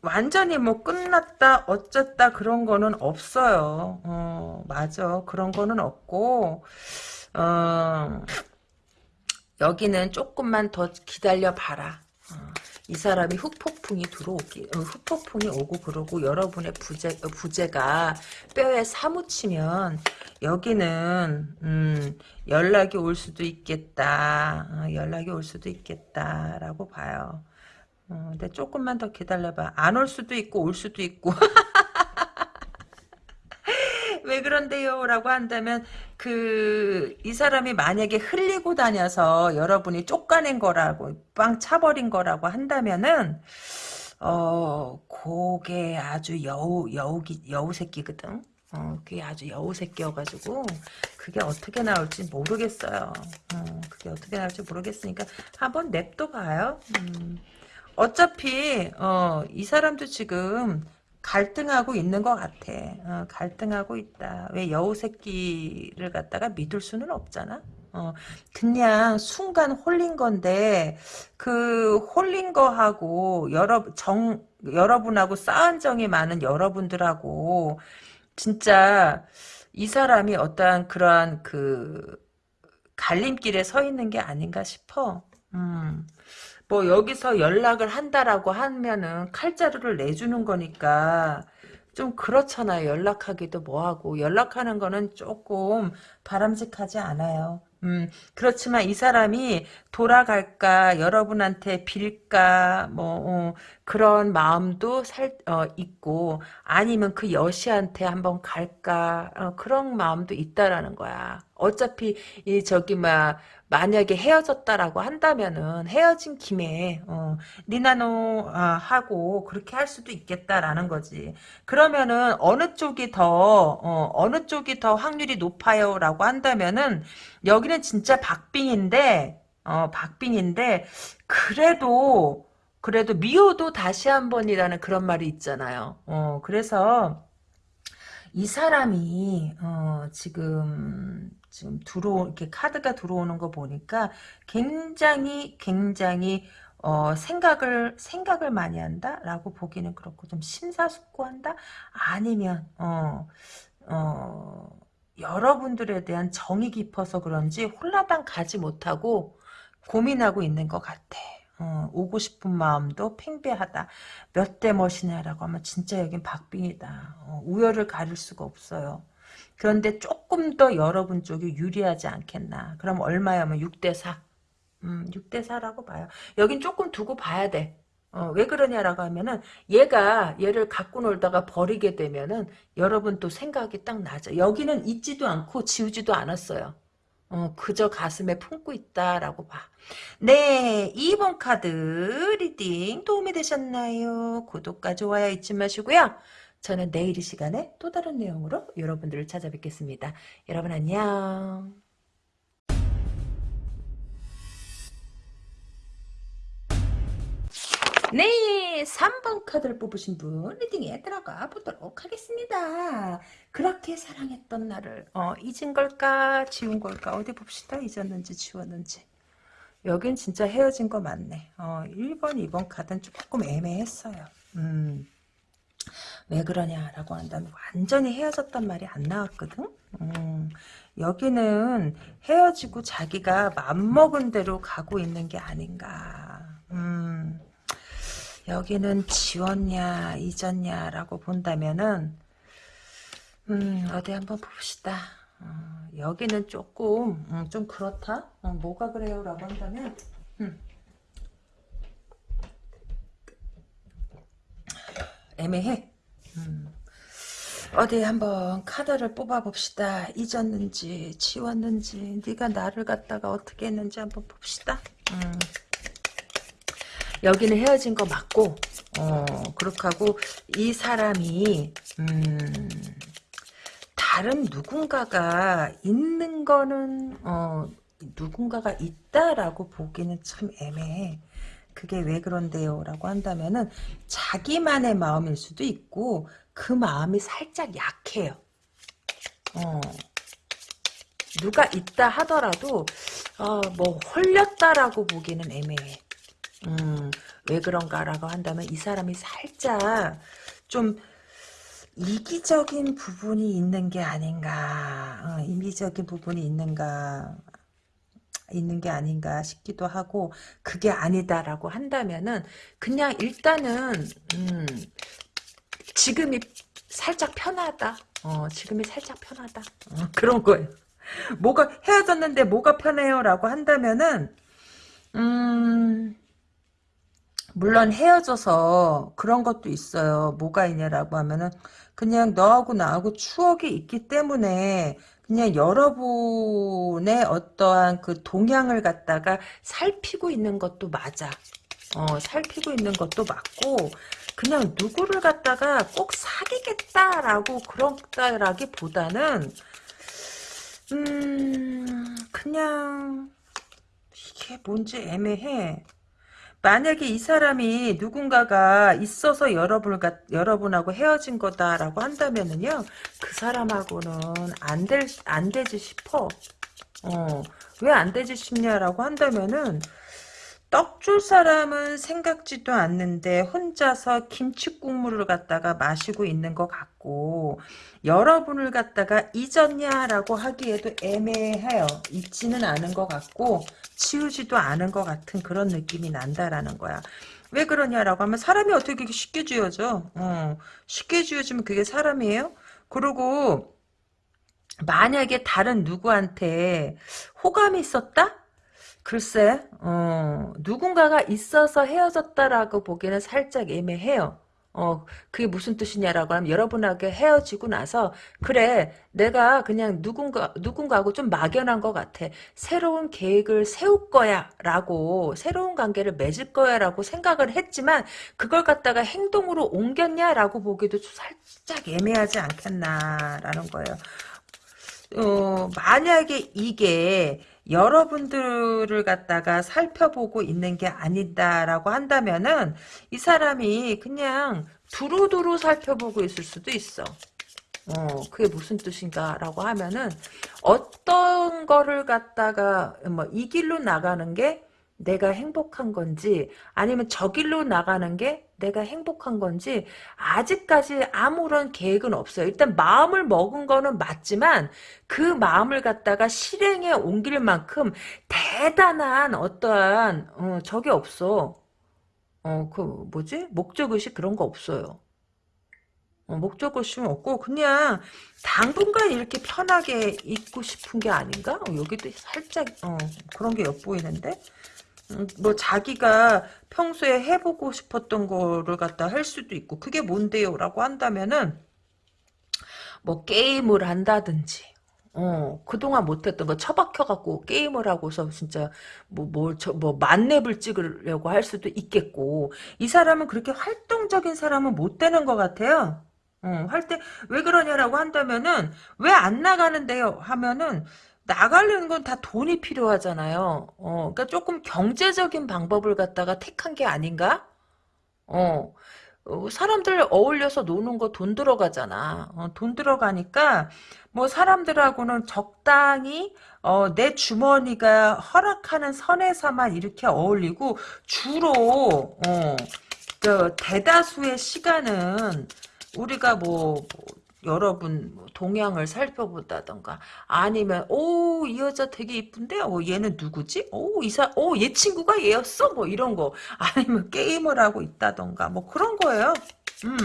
S1: 완전히 뭐 끝났다 어쩌다 그런 거는 없어요. 어, 맞아. 그런 거는 없고 어, 여기는 조금만 더 기다려 봐라. 어, 이 사람이 흑폭풍이 들어오기, 어, 흑폭풍이 오고 그러고 여러분의 부재, 어, 부재가 뼈에 사무치면 여기는 음, 연락이 올 수도 있겠다. 어, 연락이 올 수도 있겠다라고 봐요. 어, 근데 조금만 더 기다려봐. 안 올 수도 있고 올 수도 있고. [laughs] 왜 그런데요? 라고 한다면 그 이 사람이 만약에 흘리고 다녀서 여러분이 쫓아낸 거라고 빵 차버린 거라고 한다면은 어 그게 아주 여우 여우기 여우 새끼거든. 어 그게 아주 여우 새끼여가지고 그게 어떻게 나올지 모르겠어요. 어 그게 어떻게 나올지 모르겠으니까 한번 냅둬 봐요. 음. 어차피 어 이 사람도 지금 갈등하고 있는 것 같아. 어, 갈등하고 있다. 왜 여우 새끼를 갖다가 믿을 수는 없잖아. 어, 그냥 순간 홀린 건데 그 홀린 거하고 여러 정 여러분하고 쌓은 정이 많은 여러분들하고 진짜 이 사람이 어떠한 그러한 그 갈림길에 서 있는 게 아닌가 싶어. 음. 뭐 여기서 연락을 한다라고 하면은 칼자루를 내주는 거니까 좀 그렇잖아요. 연락하기도 뭐하고 연락하는 거는 조금 바람직하지 않아요. 음, 그렇지만 이 사람이 돌아갈까, 여러분한테 빌까, 뭐, 어, 그런 마음도 살, 어, 있고, 아니면 그 여시한테 한번 갈까, 어, 그런 마음도 있다라는 거야. 어차피, 이, 저기, 막, 만약에 헤어졌다라고 한다면은 헤어진 김에 어, 니나노 아, 하고 그렇게 할 수도 있겠다라는 거지. 그러면은 어느 쪽이 더 어, 어느 쪽이 더 확률이 높아요라고 한다면은 여기는 진짜 박빙인데 어, 박빙인데 그래도 그래도 미워도 다시 한 번이라는 그런 말이 있잖아요. 어, 그래서 이 사람이 어, 지금 지금 들어 이렇게 카드가 들어오는 거 보니까 굉장히 굉장히 어, 생각을 생각을 많이 한다라고 보기는 그렇고 좀 심사숙고한다 아니면 어, 어, 여러분들에 대한 정이 깊어서 그런지 홀라당 가지 못하고 고민하고 있는 것 같아. 어, 오고 싶은 마음도 팽배하다. 몇 대 멋이냐라고 하면 진짜 여긴 박빙이다. 어, 우열을 가릴 수가 없어요. 그런데 조금 더 여러분 쪽이 유리하지 않겠나. 그럼 얼마야면 6대 4. 음, 6대 4라고 봐요. 여긴 조금 두고 봐야 돼. 어, 왜 그러냐라고 하면은 얘가 얘를 갖고 놀다가 버리게 되면은 여러분 또 생각이 딱 나죠. 여기는 있지도 않고 지우지도 않았어요. 어, 그저 가슴에 품고 있다라고 봐. 네, 2번 카드 reading 도움이 되셨나요? 구독과 좋아요 잊지 마시고요. 저는 내일 이 시간에 또 다른 내용으로 여러분들을 찾아뵙겠습니다. 여러분 안녕. 네, 3번 카드를 뽑으신 분 reading에 들어가 보도록 하겠습니다. 그렇게 사랑했던 나를 어, 잊은 걸까 지운 걸까 어디 봅시다. 잊었는지 지웠는지. 여긴 진짜 헤어진 거 맞네. 어, 1번, 2번 카드는 조금 애매했어요. 음. 왜 그러냐라고 한다면 완전히 헤어졌단 말이 안 나왔거든. 음, 여기는 헤어지고 자기가 맘먹은 대로 가고 있는 게 아닌가. 음, 여기는 지웠냐 잊었냐라고 본다면은 음, 어디 한번 봅시다. 어, 여기는 조금 음, 좀 그렇다. 어, 뭐가 그래요 라고 한다면 음. 애매해. 음. 어디 한번 카드를 뽑아봅시다. 잊었는지 지웠는지 네가 나를 갖다가 어떻게 했는지 한번 봅시다. 음. 여기는 헤어진 거 맞고 어 그렇게 하고 이 사람이 음 다른 누군가가 있는 거는 어 누군가가 있다라고 보기는 참 애매해. 그게 왜 그런데요? 라고 한다면은 자기만의 마음일 수도 있고 그 마음이 살짝 약해요. 어. 누가 있다 하더라도 어, 뭐 홀렸다라고 보기는 애매해. 음, 왜 그런가라고 한다면 이 사람이 살짝 좀 이기적인 부분이 있는 게 아닌가 어, 이기적인 부분이 있는가 있는 게 아닌가 싶기도 하고 그게 아니다라고 한다면은 그냥 일단은 음, 지금이 살짝 편하다. 어, 지금이 살짝 편하다. 어, 그런 거예요. 뭐가 헤어졌는데 뭐가 편해요? 라고 한다면은 음 물론 헤어져서 그런 것도 있어요. 뭐가 있냐라고 하면은 그냥 너하고 나하고 추억이 있기 때문에 그냥 여러분의 어떠한 그 동향을 갖다가 살피고 있는 것도 맞아. 어, 살피고 있는 것도 맞고 그냥 누구를 갖다가 꼭 사귀겠다라고 그렇다라기보다는 음 그냥 이게 뭔지 애매해. 만약에 이 사람이 누군가가 있어서 여러분을 여러분하고 헤어진 거다라고 한다면은요 그 사람하고는 안될안 되지 싶어. 어, 왜 안 되지 싶냐라고 한다면은 떡 줄 사람은 생각지도 않는데 혼자서 김치 국물을 갖다가 마시고 있는 것 같고 여러분을 갖다가 잊었냐라고 하기에도 애매해요. 잊지는 않은 것 같고 치우지도 않은 것 같은 그런 느낌이 난다라는 거야. 왜 그러냐라고 하면 사람이 어떻게 쉽게 지어져? 어, 쉽게 지어지면 그게 사람이에요? 그리고 만약에 다른 누구한테 호감이 있었다? 글쎄, 어, 누군가가 있어서 헤어졌다라고 보기에는 살짝 애매해요. 어, 그게 무슨 뜻이냐라고 하면 여러분하고 헤어지고 나서 그래 내가 그냥 누군가 누군가하고 좀 막연한 것 같아. 새로운 계획을 세울 거야라고 새로운 관계를 맺을 거야라고 생각을 했지만 그걸 갖다가 행동으로 옮겼냐라고 보기도 살짝 애매하지 않겠나라는 거예요. 어, 만약에 이게 여러분들을 갖다가 살펴보고 있는 게 아니다라고 한다면은 이 사람이 그냥 두루두루 살펴보고 있을 수도 있어. 어, 그게 무슨 뜻인가라고 하면은 어떤 거를 갖다가 뭐 이 길로 나가는 게 내가 행복한 건지 아니면 저 길로 나가는 게 내가 행복한 건지 아직까지 아무런 계획은 없어요. 일단 마음을 먹은 거는 맞지만 그 마음을 갖다가 실행에 옮길 만큼 대단한 어떠한 어, 적이 없어. 어, 그 뭐지? 목적의식 그런 거 없어요. 어, 목적의식은 없고 그냥 당분간 이렇게 편하게 있고 싶은 게 아닌가? 어, 여기도 살짝 어, 그런 게 엿보이는데? 음, 뭐 자기가 평소에 해보고 싶었던 거를 갖다 할 수도 있고 그게 뭔데요? 라고 한다면은 뭐 게임을 한다든지 어, 그동안 못했던 거 처박혀갖고 게임을 하고서 진짜 뭐, 뭐, 저, 뭐, 만렙을 찍으려고 할 수도 있겠고, 이 사람은 그렇게 활동적인 사람은 못 되는 것 같아요. 어, 할 때, 왜 그러냐라고 한다면은, 왜 안 나가는데요? 하면은, 나가려는 건 다 돈이 필요하잖아요. 어, 그러니까 조금 경제적인 방법을 갖다가 택한 게 아닌가? 어, 어, 사람들 어울려서 노는 거 돈 들어가잖아. 어, 돈 들어가니까 뭐 사람들하고는 적당히 어, 내 주머니가 허락하는 선에서만 이렇게 어울리고 주로 어, 저 대다수의 시간은 우리가 뭐 여러분 뭐 동향을 살펴본다던가 아니면 오 이 여자 되게 이쁜데? 어 얘는 누구지? 오 이사 오얘 친구가 얘였어? 뭐 이런 거. [laughs] 아니면 게임을 하고 있다던가 뭐 그런 거예요. 음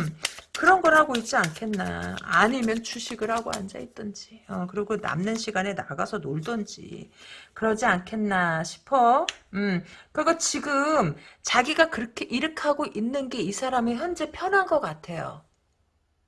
S1: 그런 걸 하고 있지 않겠나. 아니면 주식을 하고 앉아 있던지 어 그리고 남는 시간에 나가서 놀던지 그러지 않겠나 싶어. 음 그리고 지금 자기가 그렇게 하고 있는 게 이 사람이 현재 편한 것 같아요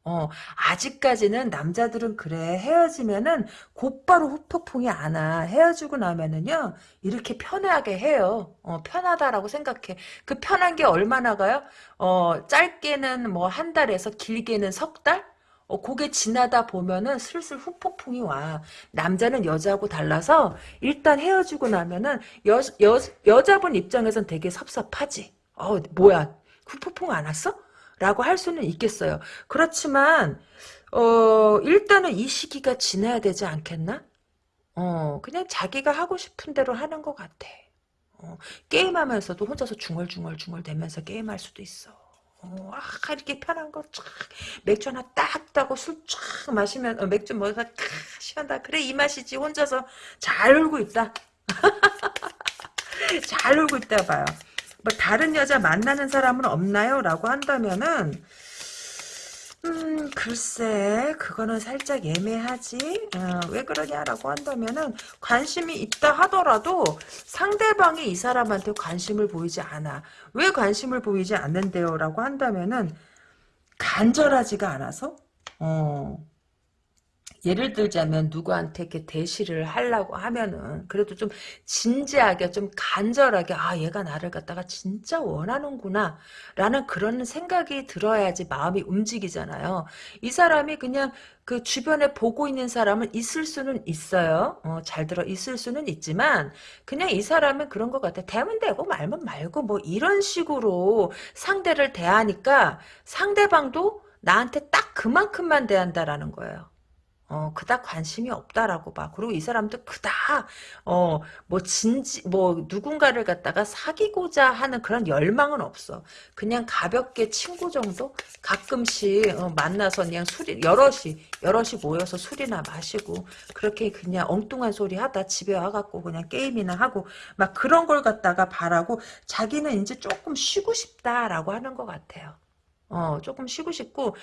S1: 어, 아직까지는 남자들은 그래 헤어지면은 곧바로 후폭풍이 안 와. 헤어지고 나면은요 이렇게 편하게 해요. 어, 편하다라고 생각해. 그 편한 게 얼마나 가요? 어, 짧게는 뭐 한 달에서 길게는 석 달? 어, 그게 지나다 보면은 슬슬 후폭풍이 와. 남자는 여자하고 달라서 일단 헤어지고 나면은 여, 여, 여자분 입장에선 되게 섭섭하지. 어, 뭐야. 후폭풍 안 왔어? 라고 할 수는 있겠어요. 그렇지만 어 일단은 이 시기가 지나야 되지 않겠나? 어 그냥 자기가 하고 싶은 대로 하는 것 같아. 어, 게임하면서도 혼자서 중얼중얼중얼 대면서 게임할 수도 있어. 어, 아, 이렇게 편한 거, 쫙, 맥주 하나 딱 따고 술 쫙 마시면, 어, 맥주 먹어서 탁 시원다. 그래, 이 맛이지. 혼자서 잘 놀고 있다. [laughs] 잘 놀고 있다 봐요. 뭐 다른 여자 만나는 사람은 없나요? 라고 한다면은 음 글쎄 그거는 살짝 애매하지? 어, 왜 그러냐라고 한다면은 관심이 있다 하더라도 상대방이 이 사람한테 관심을 보이지 않아. 왜 관심을 보이지 않는데요? 라고 한다면은 간절하지가 않아서? 어 예를 들자면 누구한테 이렇게 대시를 하려고 하면은 그래도 좀 진지하게 좀 간절하게 아 얘가 나를 갖다가 진짜 원하는구나 라는 그런 생각이 들어야지 마음이 움직이잖아요. 이 사람이 그냥 그 주변에 보고 있는 사람은 있을 수는 있어요. 어, 잘 들어 있을 수는 있지만 그냥 이 사람은 그런 것 같아. 대면 되고 말면 말고 뭐 이런 식으로 상대를 대하니까 상대방도 나한테 딱 그만큼만 대한다라는 거예요. 어, 그닥 관심이 없다라고 봐. 그리고 이 사람도 그닥, 어, 뭐, 진지, 뭐, 누군가를 갖다가 사귀고자 하는 그런 열망은 없어. 그냥 가볍게 친구 정도? 가끔씩, 어, 만나서 그냥 술이, 여럿이, 여럿이 모여서 술이나 마시고, 그렇게 그냥 엉뚱한 소리 하다 집에 와갖고 그냥 게임이나 하고, 막 그런 걸 갖다가 바라고, 자기는 이제 조금 쉬고 싶다라고 하는 것 같아요. 어, 조금 쉬고 싶고,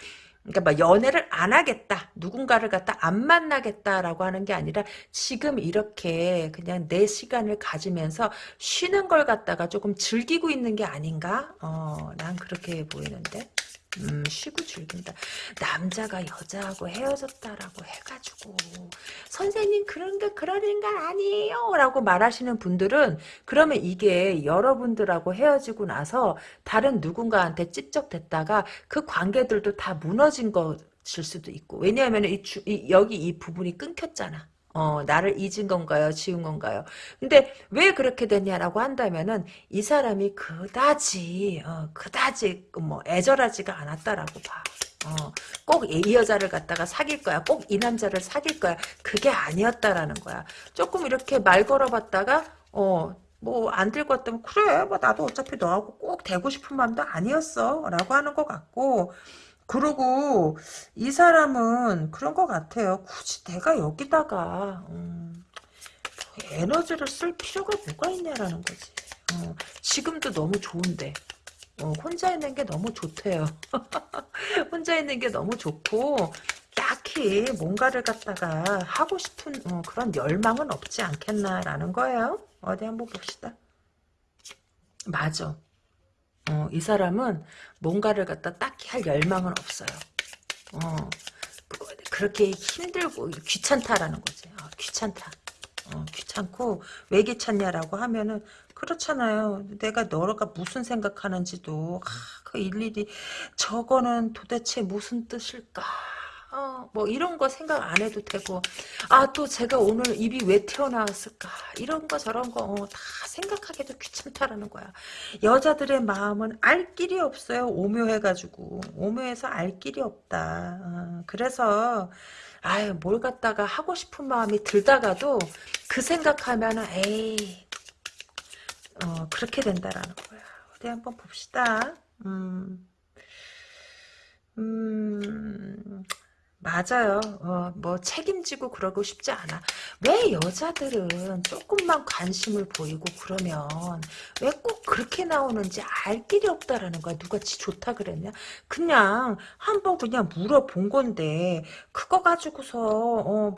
S1: 그러니까 막 연애를 안 하겠다. 누군가를 갖다 안 만나겠다라고 하는 게 아니라 지금 이렇게 그냥 내 시간을 가지면서 쉬는 걸 갖다가 조금 즐기고 있는 게 아닌가? 어, 난 그렇게 보이는데. 음, 쉬고 즐긴다. 남자가 여자하고 헤어졌다라고 해가지고 선생님 그런 게 그런 인간 아니에요 라고 말하시는 분들은 그러면 이게 여러분들하고 헤어지고 나서 다른 누군가한테 찝적됐다가 그 관계들도 다 무너진 것일 수도 있고 왜냐하면 이, 주, 이 여기 이 부분이 끊겼잖아. 어, 나를 잊은 건가요? 지운 건가요? 근데 왜 그렇게 됐냐라고 한다면은 이 사람이 그다지, 어, 그다지 뭐 애절하지가 않았다라고 봐. 어, 꼭 이 여자를 갖다가 사귈 거야. 꼭 이 남자를 사귈 거야. 그게 아니었다라는 거야. 조금 이렇게 말 걸어봤다가, 어, 뭐, 안될것 같다면, 그래, 뭐, 나도 어차피 너하고 꼭 되고 싶은 마음도 아니었어. 라고 하는 것 같고, 그리고 이 사람은 그런 것 같아요. 굳이 내가 여기다가 음, 에너지를 쓸 필요가 뭐가 있냐라는 거지. 어, 지금도 너무 좋은데 어, 혼자 있는 게 너무 좋대요. [laughs] 혼자 있는 게 너무 좋고 딱히 뭔가를 갖다가 하고 싶은 어, 그런 열망은 없지 않겠나라는 거예요. 어디 한번 봅시다. 맞아. 어, 이 사람은 뭔가를 갖다 딱히 할 열망은 없어요. 어, 그렇게 힘들고 귀찮다라는 거지. 어, 귀찮다. 어, 귀찮고 왜 귀찮냐라고 하면은 그렇잖아요. 내가 너가 무슨 생각하는지도 아, 그 일일이 저거는 도대체 무슨 뜻일까? 어, 뭐 이런 거 생각 안 해도 되고 아 또 제가 오늘 입이 왜 튀어나왔을까? 이런 거 저런 거다 어, 생각하기도 귀찮다라는 거야. 여자들의 마음은 알 길이 없어요 오묘해가지고. 오묘해서 알 길이 없다. 어, 그래서 아유 뭘 갖다가 하고 싶은 마음이 들다가도 그 생각하면은 에이 어, 그렇게 된다라는 거야. 어디 한번 봅시다. 음, 음, 맞아요. 어, 뭐 책임지고 그러고 싶지 않아. 왜 여자들은 조금만 관심을 보이고 그러면 왜 꼭 그렇게 나오는지 알 길이 없다라는 거야. 누가 지 좋다 그랬냐? 그냥 한번 그냥 물어본 건데 그거 가지고서 어, 뭐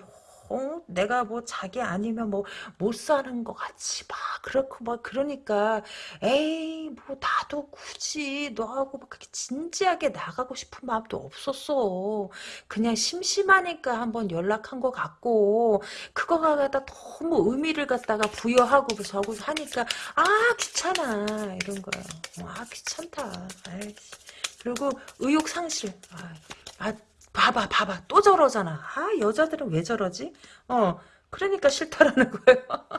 S1: 어 내가 뭐 자기 아니면 뭐 못 사는 것 같이 막 그렇고 막 그러니까 에이 뭐 나도 굳이 너하고 막 그렇게 진지하게 나가고 싶은 마음도 없었어. 그냥 심심하니까 한번 연락한 것 같고 그거가 갖다 너무 의미를 갖다가 부여하고 저고 하니까 아 귀찮아 이런 거야. 어, 아 귀찮다. 아이씨. 그리고 의욕 상실. 아, 아 봐봐 봐봐 또 저러잖아. 아 여자들은 왜 저러지? 어 그러니까 싫다라는 거예요. [laughs]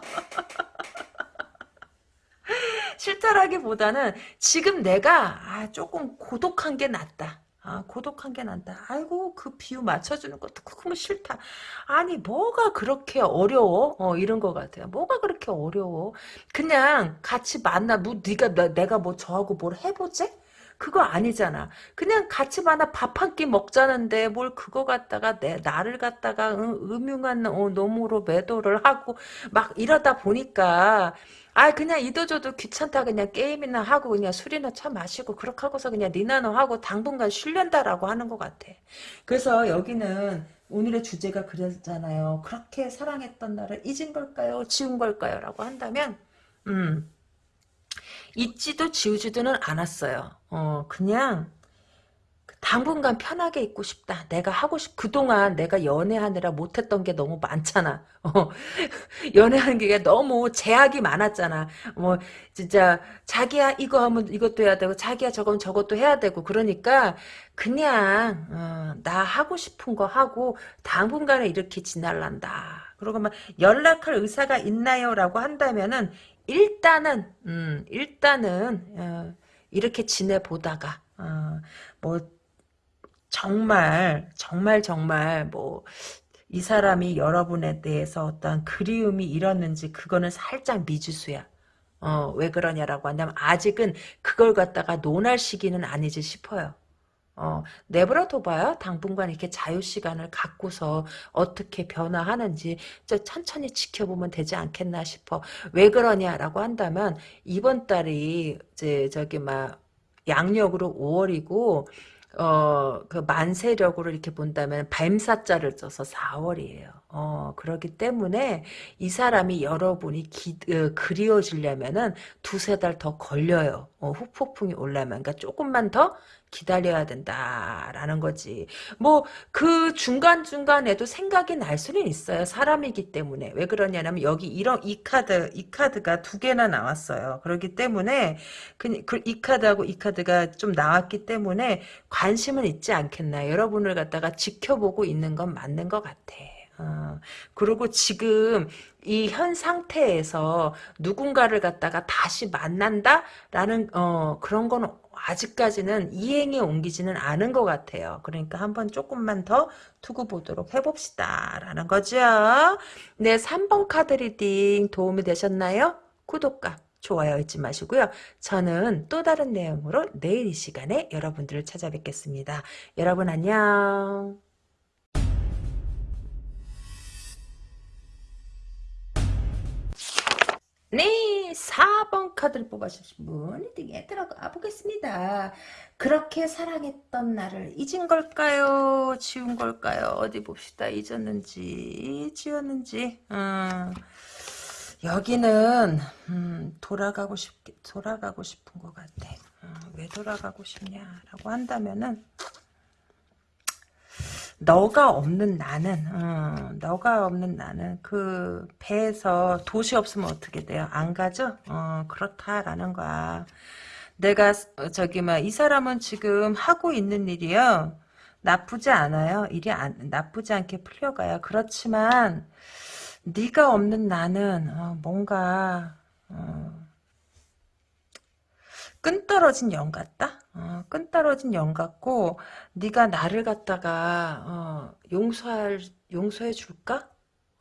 S1: 싫다라기보다는 지금 내가 아, 조금 고독한 게 낫다. 아, 고독한 게 낫다. 아이고, 그 비유 맞춰주는 것도 그거 싫다. 아니, 뭐가 그렇게 어려워? 어, 이런 것 같아요. 뭐가 그렇게 어려워? 그냥 같이 만나, 뭐, 네가, 나, 내가 뭐 저하고 뭘 해보지? 그거 아니잖아. 그냥 같이 만나 밥 한 끼 먹자는데 뭘 그거 갖다가 내 나를 갖다가 응, 음흉한 어, 놈으로 매도를 하고 막 이러다 보니까 아 그냥 이도저도 귀찮다 그냥 게임이나 하고 그냥 술이나 쳐 마시고 그렇게 하고서 그냥 니나노 하고 당분간 쉬련다라고 하는 것 같아. 그래서 여기는 오늘의 주제가 그랬잖아요. 그렇게 사랑했던 나를 잊은 걸까요? 지운 걸까요? 라고 한다면 음 잊지도 지우지도는 않았어요. 어, 그냥 당분간 편하게 있고 싶다. 내가 하고 싶, 그동안 내가 연애하느라 못했던 게 너무 많잖아. 어, [laughs] 연애하는 게 너무 제약이 많았잖아. 뭐, 진짜, 자기야, 이거 하면 이것도 해야 되고, 자기야, 저건 저것도 해야 되고, 그러니까, 그냥, 어, 나 하고 싶은 거 하고, 당분간에 이렇게 지날란다. 그러고 막, 연락할 의사가 있나요? 라고 한다면은, 일단은 음, 일단은 어, 이렇게 지내보다가 어, 뭐 정말 정말 정말 뭐 이 사람이 여러분에 대해서 어떤 그리움이 일었는지 그거는 살짝 미지수야. 어, 왜 그러냐라고 한다면 아직은 그걸 갖다가 논할 시기는 아니지 싶어요. 어, 내버려 둬봐요. 당분간 이렇게 자유시간을 갖고서 어떻게 변화하는지 저 천천히 지켜보면 되지 않겠나 싶어. 왜 그러냐라고 한다면 이번 달이 이제 저기 막 양력으로 5월이고 어, 그 만세력으로 이렇게 본다면 뱀사자를 써서 4월이에요. 어, 그렇기 때문에 이 사람이 여러분이 기, 어, 그리워지려면은 두세 달 더 걸려요. 어, 후폭풍이 올라면. 그러니까 조금만 더 기다려야 된다라는 거지. 뭐 그 중간중간에도 생각이 날 수는 있어요. 사람이기 때문에. 왜 그러냐면 여기 이런 이 카드 이 카드가 두 개나 나왔어요. 그렇기 때문에 그, 그, 이 카드하고 이 카드가 좀 나왔기 때문에 관심은 있지 않겠나. 여러분을 갖다가 지켜보고 있는 건 맞는 것 같아. 어, 그리고 지금 이 현 상태에서 누군가를 갖다가 다시 만난다라는 어, 그런 건 아직까지는 이행에 옮기지는 않은 것 같아요. 그러니까 한번 조금만 더 두고 보도록 해봅시다. 라는 거죠. 네, 3번 카드 reading 도움이 되셨나요? 구독과 좋아요 잊지 마시고요. 저는 또 다른 내용으로 내일 이 시간에 여러분들을 찾아뵙겠습니다. 여러분 안녕. 네, 4번 카드를 뽑아주신 분 리딩에 들어가 보겠습니다. 그렇게 사랑했던 나를 잊은 걸까요? 지운 걸까요? 어디 봅시다. 잊었는지 지웠는지 음, 여기는 음, 돌아가고 싶 돌아가고 싶은 것 같아. 음, 왜 돌아가고 싶냐라고 한다면은 너가 없는 나는 어, 너가 없는 나는 그 배에서 도시 없으면 어떻게 돼요? 안 가죠? 어, 그렇다라는 거야. 내가 어, 저기 막 이 사람은 지금 하고 있는 일이요. 나쁘지 않아요. 일이 안, 나쁘지 않게 풀려가요. 그렇지만 네가 없는 나는 어, 뭔가 어, 끈 떨어진 영 같다? 어, 끈 떨어진 영 같고 네가 나를 갖다가 어, 용서할 용서해 줄까?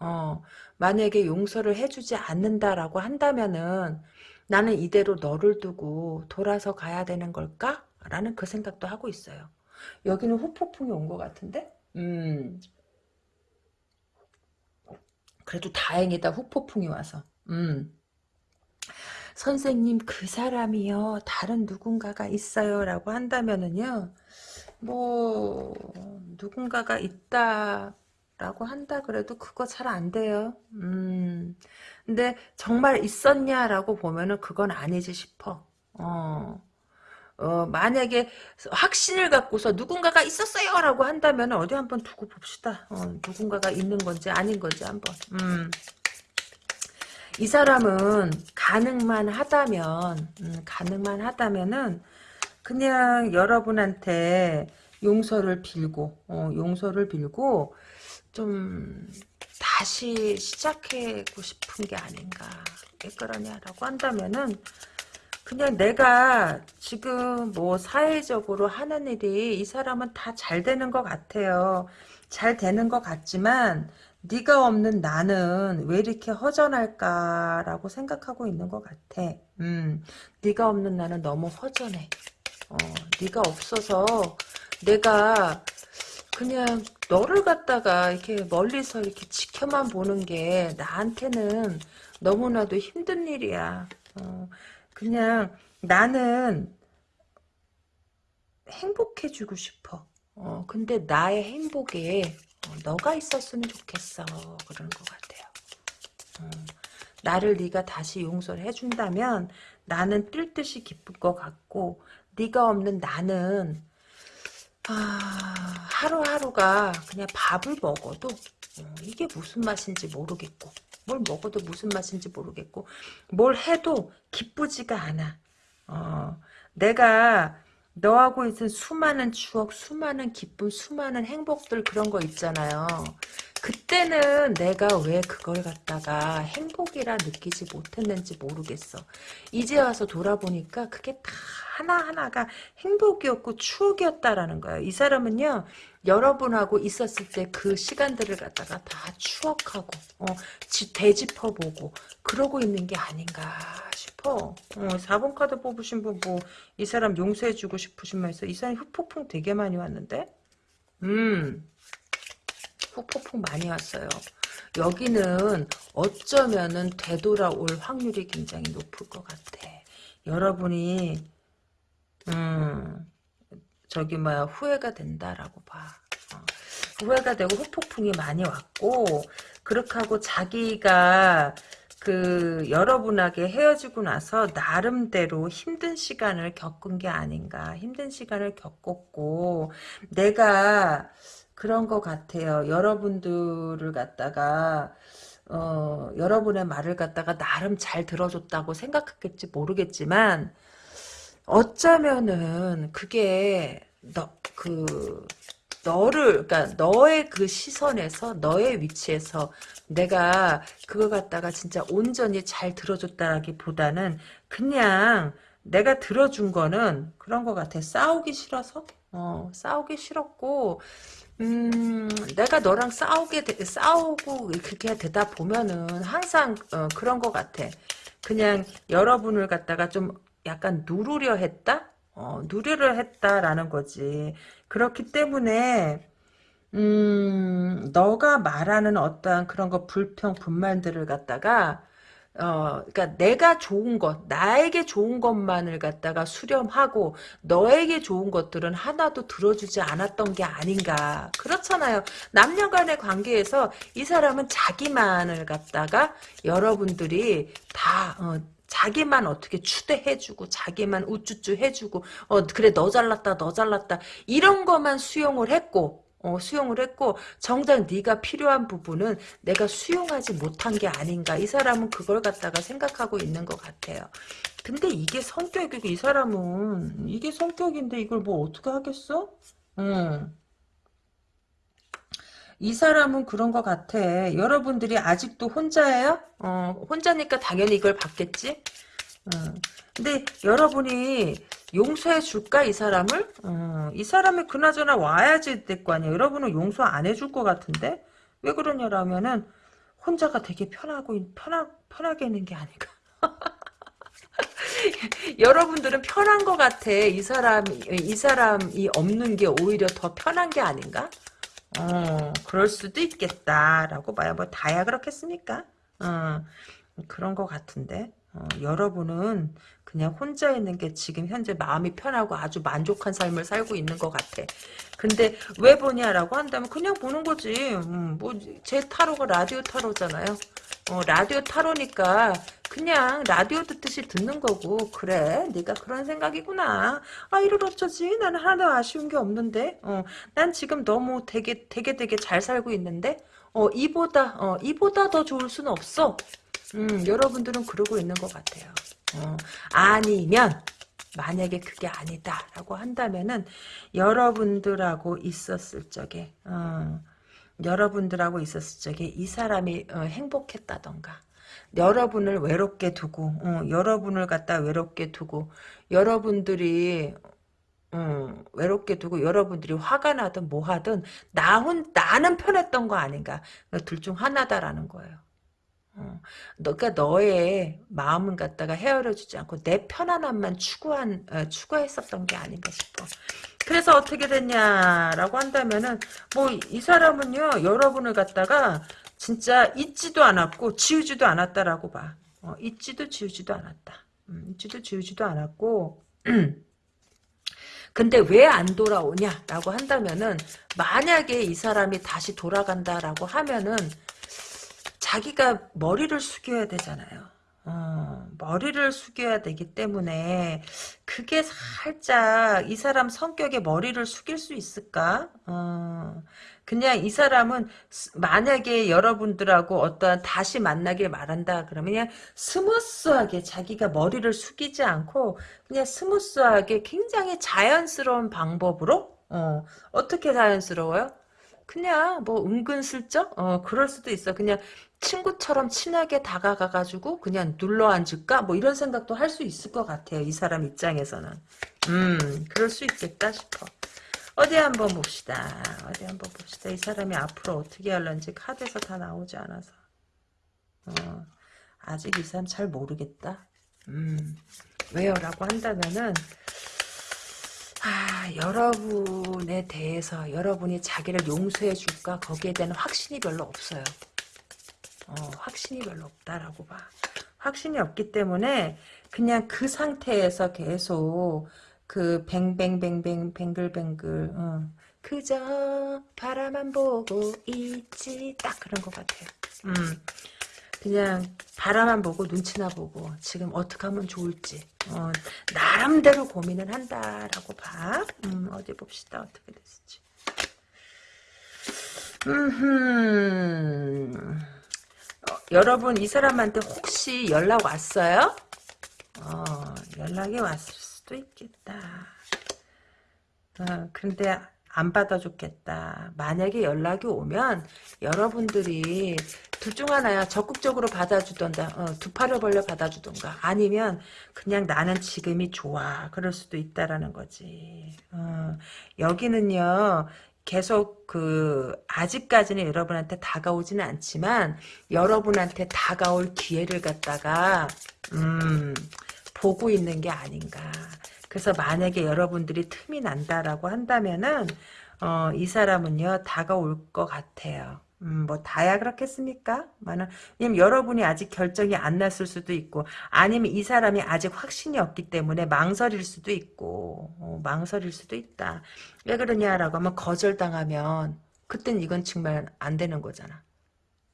S1: 어, 만약에 용서를 해주지 않는다라고 한다면은 나는 이대로 너를 두고 돌아서 가야 되는 걸까? 라는 그 생각도 하고 있어요. 여기는 후폭풍이 온 것 같은데? 음. 그래도 다행이다. 후폭풍이 와서. 음. 선생님 그 사람이요 다른 누군가가 있어요 라고 한다면은요 뭐 누군가가 있다 라고 한다 그래도 그거 잘 안 돼요. 음. 근데 정말 있었냐 라고 보면은 그건 아니지 싶어. 어. 어, 만약에 확신을 갖고서 누군가가 있었어요 라고 한다면 어디 한번 두고 봅시다. 어, 누군가가 있는 건지 아닌 건지 한번. 음. 이 사람은 가능만 하다면, 음, 가능만 하다면은 그냥 여러분한테 용서를 빌고, 어, 용서를 빌고 좀 다시 시작하고 싶은 게 아닌가. 왜 그러냐라고 한다면은 그냥 내가 지금 뭐 사회적으로 하는 일이 이 사람은 다 잘 되는 것 같아요. 잘 되는 것 같지만 네가 없는 나는 왜 이렇게 허전할까라고 생각하고 있는 것 같아. 음, 네가 없는 나는 너무 허전해. 어, 네가 없어서 내가 그냥 너를 갖다가 이렇게 멀리서 이렇게 지켜만 보는 게 나한테는 너무나도 힘든 일이야. 어, 그냥 나는 행복해주고 싶어. 어, 근데 나의 행복에 어, 너가 있었으면 좋겠어. 그러는 것 같아요. 어, 나를 네가 다시 용서를 해준다면 나는 뛸 듯이 기쁠 것 같고 네가 없는 나는 아, 하루하루가 그냥 밥을 먹어도 어, 이게 무슨 맛인지 모르겠고 뭘 먹어도 무슨 맛인지 모르겠고 뭘 해도 기쁘지가 않아. 어, 내가 너하고 있은 수많은 추억, 수많은 기쁨, 수많은 행복들 그런 거 있잖아요. 그때는 내가 왜 그걸 갖다가 행복이라 느끼지 못했는지 모르겠어. 이제 와서 돌아보니까 그게 다 하나하나가 행복이었고 추억이었다라는 거예요. 이 사람은요. 여러분하고 있었을 때 그 시간들을 갖다가 다 추억하고 어, 되짚어보고 그러고 있는 게 아닌가 싶어. 어, 4번 카드 뽑으신 분 뭐 이 사람 용서해주고 싶으신 말에서 이 사람이 후폭풍 되게 많이 왔는데 음 후폭풍 많이 왔어요. 여기는 어쩌면은 되돌아올 확률이 굉장히 높을 것 같아. 여러분이 음 저기 뭐야 후회가 된다라고 봐. 어. 후회가 되고 후폭풍이 많이 왔고 그렇게 하고 자기가 그 여러분에게 헤어지고 나서 나름대로 힘든 시간을 겪은 게 아닌가 힘든 시간을 겪었고 내가 그런 것 같아요. 여러분들을 갖다가 어, 여러분의 말을 갖다가 나름 잘 들어줬다고 생각했겠지 모르겠지만 어쩌면은 그게 너그 너를 그러니까 너의 그 시선에서 너의 위치에서 내가 그거 갖다가 진짜 온전히 잘 들어줬다라기보다는 그냥 내가 들어준 거는 그런 것 같아 싸우기 싫어서? 어 싸우기 싫었고 음 내가 너랑 싸우게 되, 싸우고 그렇게 되다 보면은 항상 어, 그런 것 같아 그냥 여러분을 갖다가 좀 약간 누르려 했다? 어, 누르려 했다라는 거지. 그렇기 때문에 음, 너가 말하는 어떠한 그런 거 불평, 분말들을 갖다가 어, 그러니까 내가 좋은 것, 나에게 좋은 것만을 갖다가 수렴하고 너에게 좋은 것들은 하나도 들어주지 않았던 게 아닌가. 그렇잖아요. 남녀간의 관계에서 이 사람은 자기만을 갖다가 여러분들이 다 어, 자기만 어떻게 추대해주고 자기만 우쭈쭈 해주고 어 그래 너 잘났다 너 잘났다 이런 것만 수용을 했고 어, 수용을 했고 정작 네가 필요한 부분은 내가 수용하지 못한 게 아닌가 이 사람은 그걸 갖다가 생각하고 있는 것 같아요 근데 이게 성격이고 이 사람은 이게 성격인데 이걸 뭐 어떻게 하겠어? 음. 이 사람은 그런 것 같아. 여러분들이 아직도 혼자예요? 어, 혼자니까 당연히 이걸 받겠지? 어. 근데 여러분이 용서해 줄까 이 사람을? 어, 이 사람이 그나저나 와야지 될 거 아니에요. 여러분은 용서 안 해줄 것 같은데? 왜 그러냐라면은 혼자가 되게 편하고 편하, 편하게 있는 게 아닌가. [laughs] 여러분들은 편한 것 같아. 이 사람, 이 사람이 없는 게 오히려 더 편한 게 아닌가? 어, 그럴 수도 있겠다라고 봐요. 뭐 다야 그렇겠습니까? 어, 그런 것 같은데. 어, 여러분은 그냥 혼자 있는 게 지금 현재 마음이 편하고 아주 만족한 삶을 살고 있는 것 같아. 근데 왜 보냐라고 한다면 그냥 보는 거지. 음, 뭐제 타로가 라디오 타로잖아요. 어, 라디오 타로니까 그냥 라디오 듣듯이 듣는 거고 그래 네가 그런 생각이구나 아 이를 어쩌지 나는 하나도 아쉬운 게 없는데 어, 난 지금 너무 되게 되게 되게 잘 살고 있는데 어, 이보다 어, 이보다 더 좋을 수는 없어 음, 여러분들은 그러고 있는 것 같아요. 어, 아니면 만약에 그게 아니다라고 한다면은 여러분들하고 있었을 적에 어, 여러분들하고 있었을 적에 이 사람이 어, 행복했다던가 여러분을 외롭게 두고 어, 여러분을 갖다 외롭게 두고 여러분들이 어, 외롭게 두고 여러분들이 화가 나든 뭐 하든 나 혼, 나는 편했던 거 아닌가. 둘 중 하나다라는 거예요. 어, 너가 너의 마음은 갖다가 헤아려주지 않고 내 편안함만 추구한 어, 추구했었던 게 아닌가 싶어. 그래서 어떻게 됐냐라고 한다면은 뭐 이 사람은요 여러분을 갖다가 진짜 잊지도 않았고 지우지도 않았다라고 봐. 어, 잊지도 지우지도 않았다. 음, 잊지도 지우지도 않았고 [clears throat] 근데 왜 안 돌아오냐라고 한다면은 만약에 이 사람이 다시 돌아간다라고 하면은 자기가 머리를 숙여야 되잖아요. 어, 머리를 숙여야 되기 때문에 그게 살짝 이 사람 성격에 머리를 숙일 수 있을까? 어, 그냥 이 사람은 만약에 여러분들하고 어떤 다시 만나길 말한다 그러면 그냥 smooth하게 자기가 머리를 숙이지 않고 그냥 smooth하게 굉장히 자연스러운 방법으로 어, 어떻게 자연스러워요? 그냥 뭐 은근슬쩍 어 그럴 수도 있어 그냥 친구처럼 친하게 다가가가지고 그냥 눌러 앉을까 뭐 이런 생각도 할 수 있을 것 같아요 이 사람 입장에서는 음 그럴 수 있겠다 싶어 어디 한번 봅시다. 어디 한번 봅시다. 이 사람이 앞으로 어떻게 할런지 카드에서 다 나오지 않아서. 어, 아직 이 사람 잘 모르겠다. 음, 왜요? 라고 한다면은, 아, 여러분에 대해서 여러분이 자기를 용서해 줄까? 거기에 대한 확신이 별로 없어요. 어, 확신이 별로 없다라고 봐. 확신이 없기 때문에 그냥 그 상태에서 계속 그 뱅뱅뱅뱅 뱅글뱅글 어. 그저 바라만 보고 있지 딱 그런 것 같아요. 음, 그냥 바라만 보고 눈치나 보고 지금 어떻게 하면 좋을지 어, 나름대로 고민을 한다라고 봐. 음, 어디 봅시다 어떻게 됐을지. 음, 어, 여러분 이 사람한테 혹시 연락 왔어요? 어, 연락이 왔을 수도 있겠다. 어, 근데 안 받아줬겠다. 만약에 연락이 오면 여러분들이 둘 중 하나야. 적극적으로 받아주던가 어, 두 팔을 벌려 받아주던가 아니면 그냥 나는 지금이 좋아. 그럴 수도 있다라는 거지. 어, 여기는요. 계속 그 아직까지는 여러분한테 다가오지는 않지만 여러분한테 다가올 기회를 갖다가 음 보고 있는 게 아닌가. 그래서 만약에 여러분들이 틈이 난다라고 한다면은 어, 이 사람은요 다가올 것 같아요. 음, 뭐 다야 그렇겠습니까? 왜냐면 여러분이 아직 결정이 안 났을 수도 있고 아니면 이 사람이 아직 확신이 없기 때문에 망설일 수도 있고 어, 망설일 수도 있다. 왜 그러냐라고 하면 거절당하면 그땐 이건 정말 안 되는 거잖아.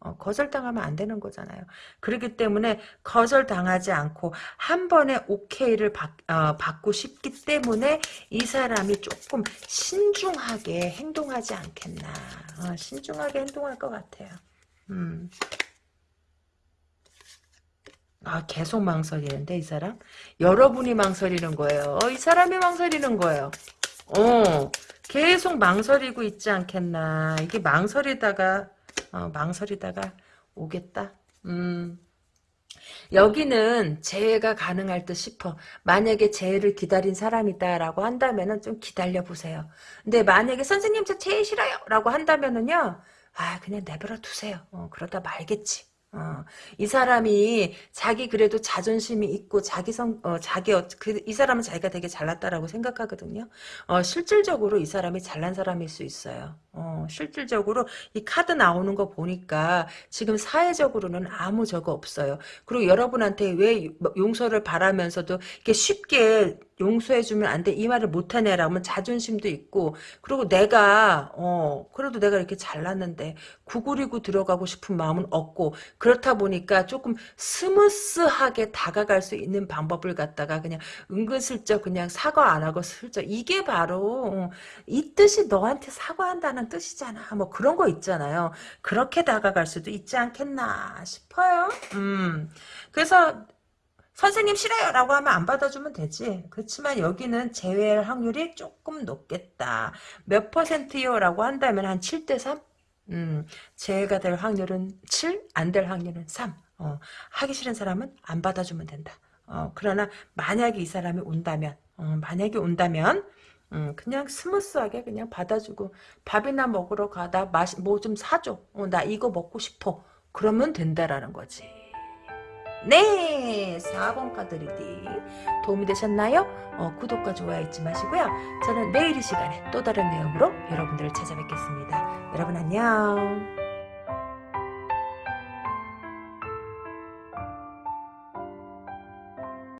S1: 어, 거절당하면 안 되는 거잖아요. 그렇기 때문에 거절당하지 않고 한 번에 오케이를 받, 어, 받고 싶기 때문에 이 사람이 조금 신중하게 행동하지 않겠나. 어, 신중하게 행동할 것 같아요. 음. 아, 계속 망설이는데, 이 사람? 여러분이 망설이는 거예요. 어, 이 사람이 망설이는 거예요. 어, 계속 망설이고 있지 않겠나. 이게 망설이다가, 어, 망설이다가 오겠다. 음. 여기는 재해가 가능할 듯 싶어. 만약에 재해를 기다린 사람이다라고 한다면은 좀 기다려 보세요. 근데 만약에 선생님 저 재해 싫어요라고 한다면은요. 아 그냥 내버려 두세요. 어, 그러다 말겠지. 어, 이 사람이 자기 그래도 자존심이 있고 자기 성, 어, 자기, 어, 그, 이 사람은 자기가 되게 잘났다라고 생각하거든요. 어, 실질적으로 이 사람이 잘난 사람일 수 있어요. 어, 실질적으로 이 카드 나오는 거 보니까 지금 사회적으로는 아무 저거 없어요. 그리고 여러분한테 왜 용서를 바라면서도 이렇게 쉽게 용서해주면 안 돼. 이 말을 못하네라면 자존심도 있고, 그리고 내가, 어, 그래도 내가 이렇게 잘났는데, 구부리고 들어가고 싶은 마음은 없고, 그렇다 보니까 조금 smooth하게 다가갈 수 있는 방법을 갖다가 그냥 은근슬쩍 그냥 사과 안 하고 슬쩍. 이게 바로, 어, 이 뜻이 너한테 사과한다는 뜻이잖아. 뭐 그런 거 있잖아요. 그렇게 다가갈 수도 있지 않겠나 싶어요. 음. 그래서, 선생님 싫어요 라고 하면 안 받아주면 되지. 그렇지만 여기는 재회할 확률이 조금 높겠다. 몇 퍼센트요 라고 한다면 한 7대 3 음, 재회가 될 확률은 7, 안 될 확률은 3 어, 하기 싫은 사람은 안 받아주면 된다. 어, 그러나 만약에 이 사람이 온다면 어, 만약에 온다면 음, 그냥 smooth하게 그냥 받아주고 밥이나 먹으러 가자 뭐좀 사줘. 어, 나 이거 먹고 싶어. 그러면 된다라는 거지. 네 4번 카드 reading 도움이 되셨나요? 어, 구독과 좋아요 잊지 마시고요. 저는 내일 이 시간에 또 다른 내용으로 여러분들을 찾아뵙겠습니다. 여러분 안녕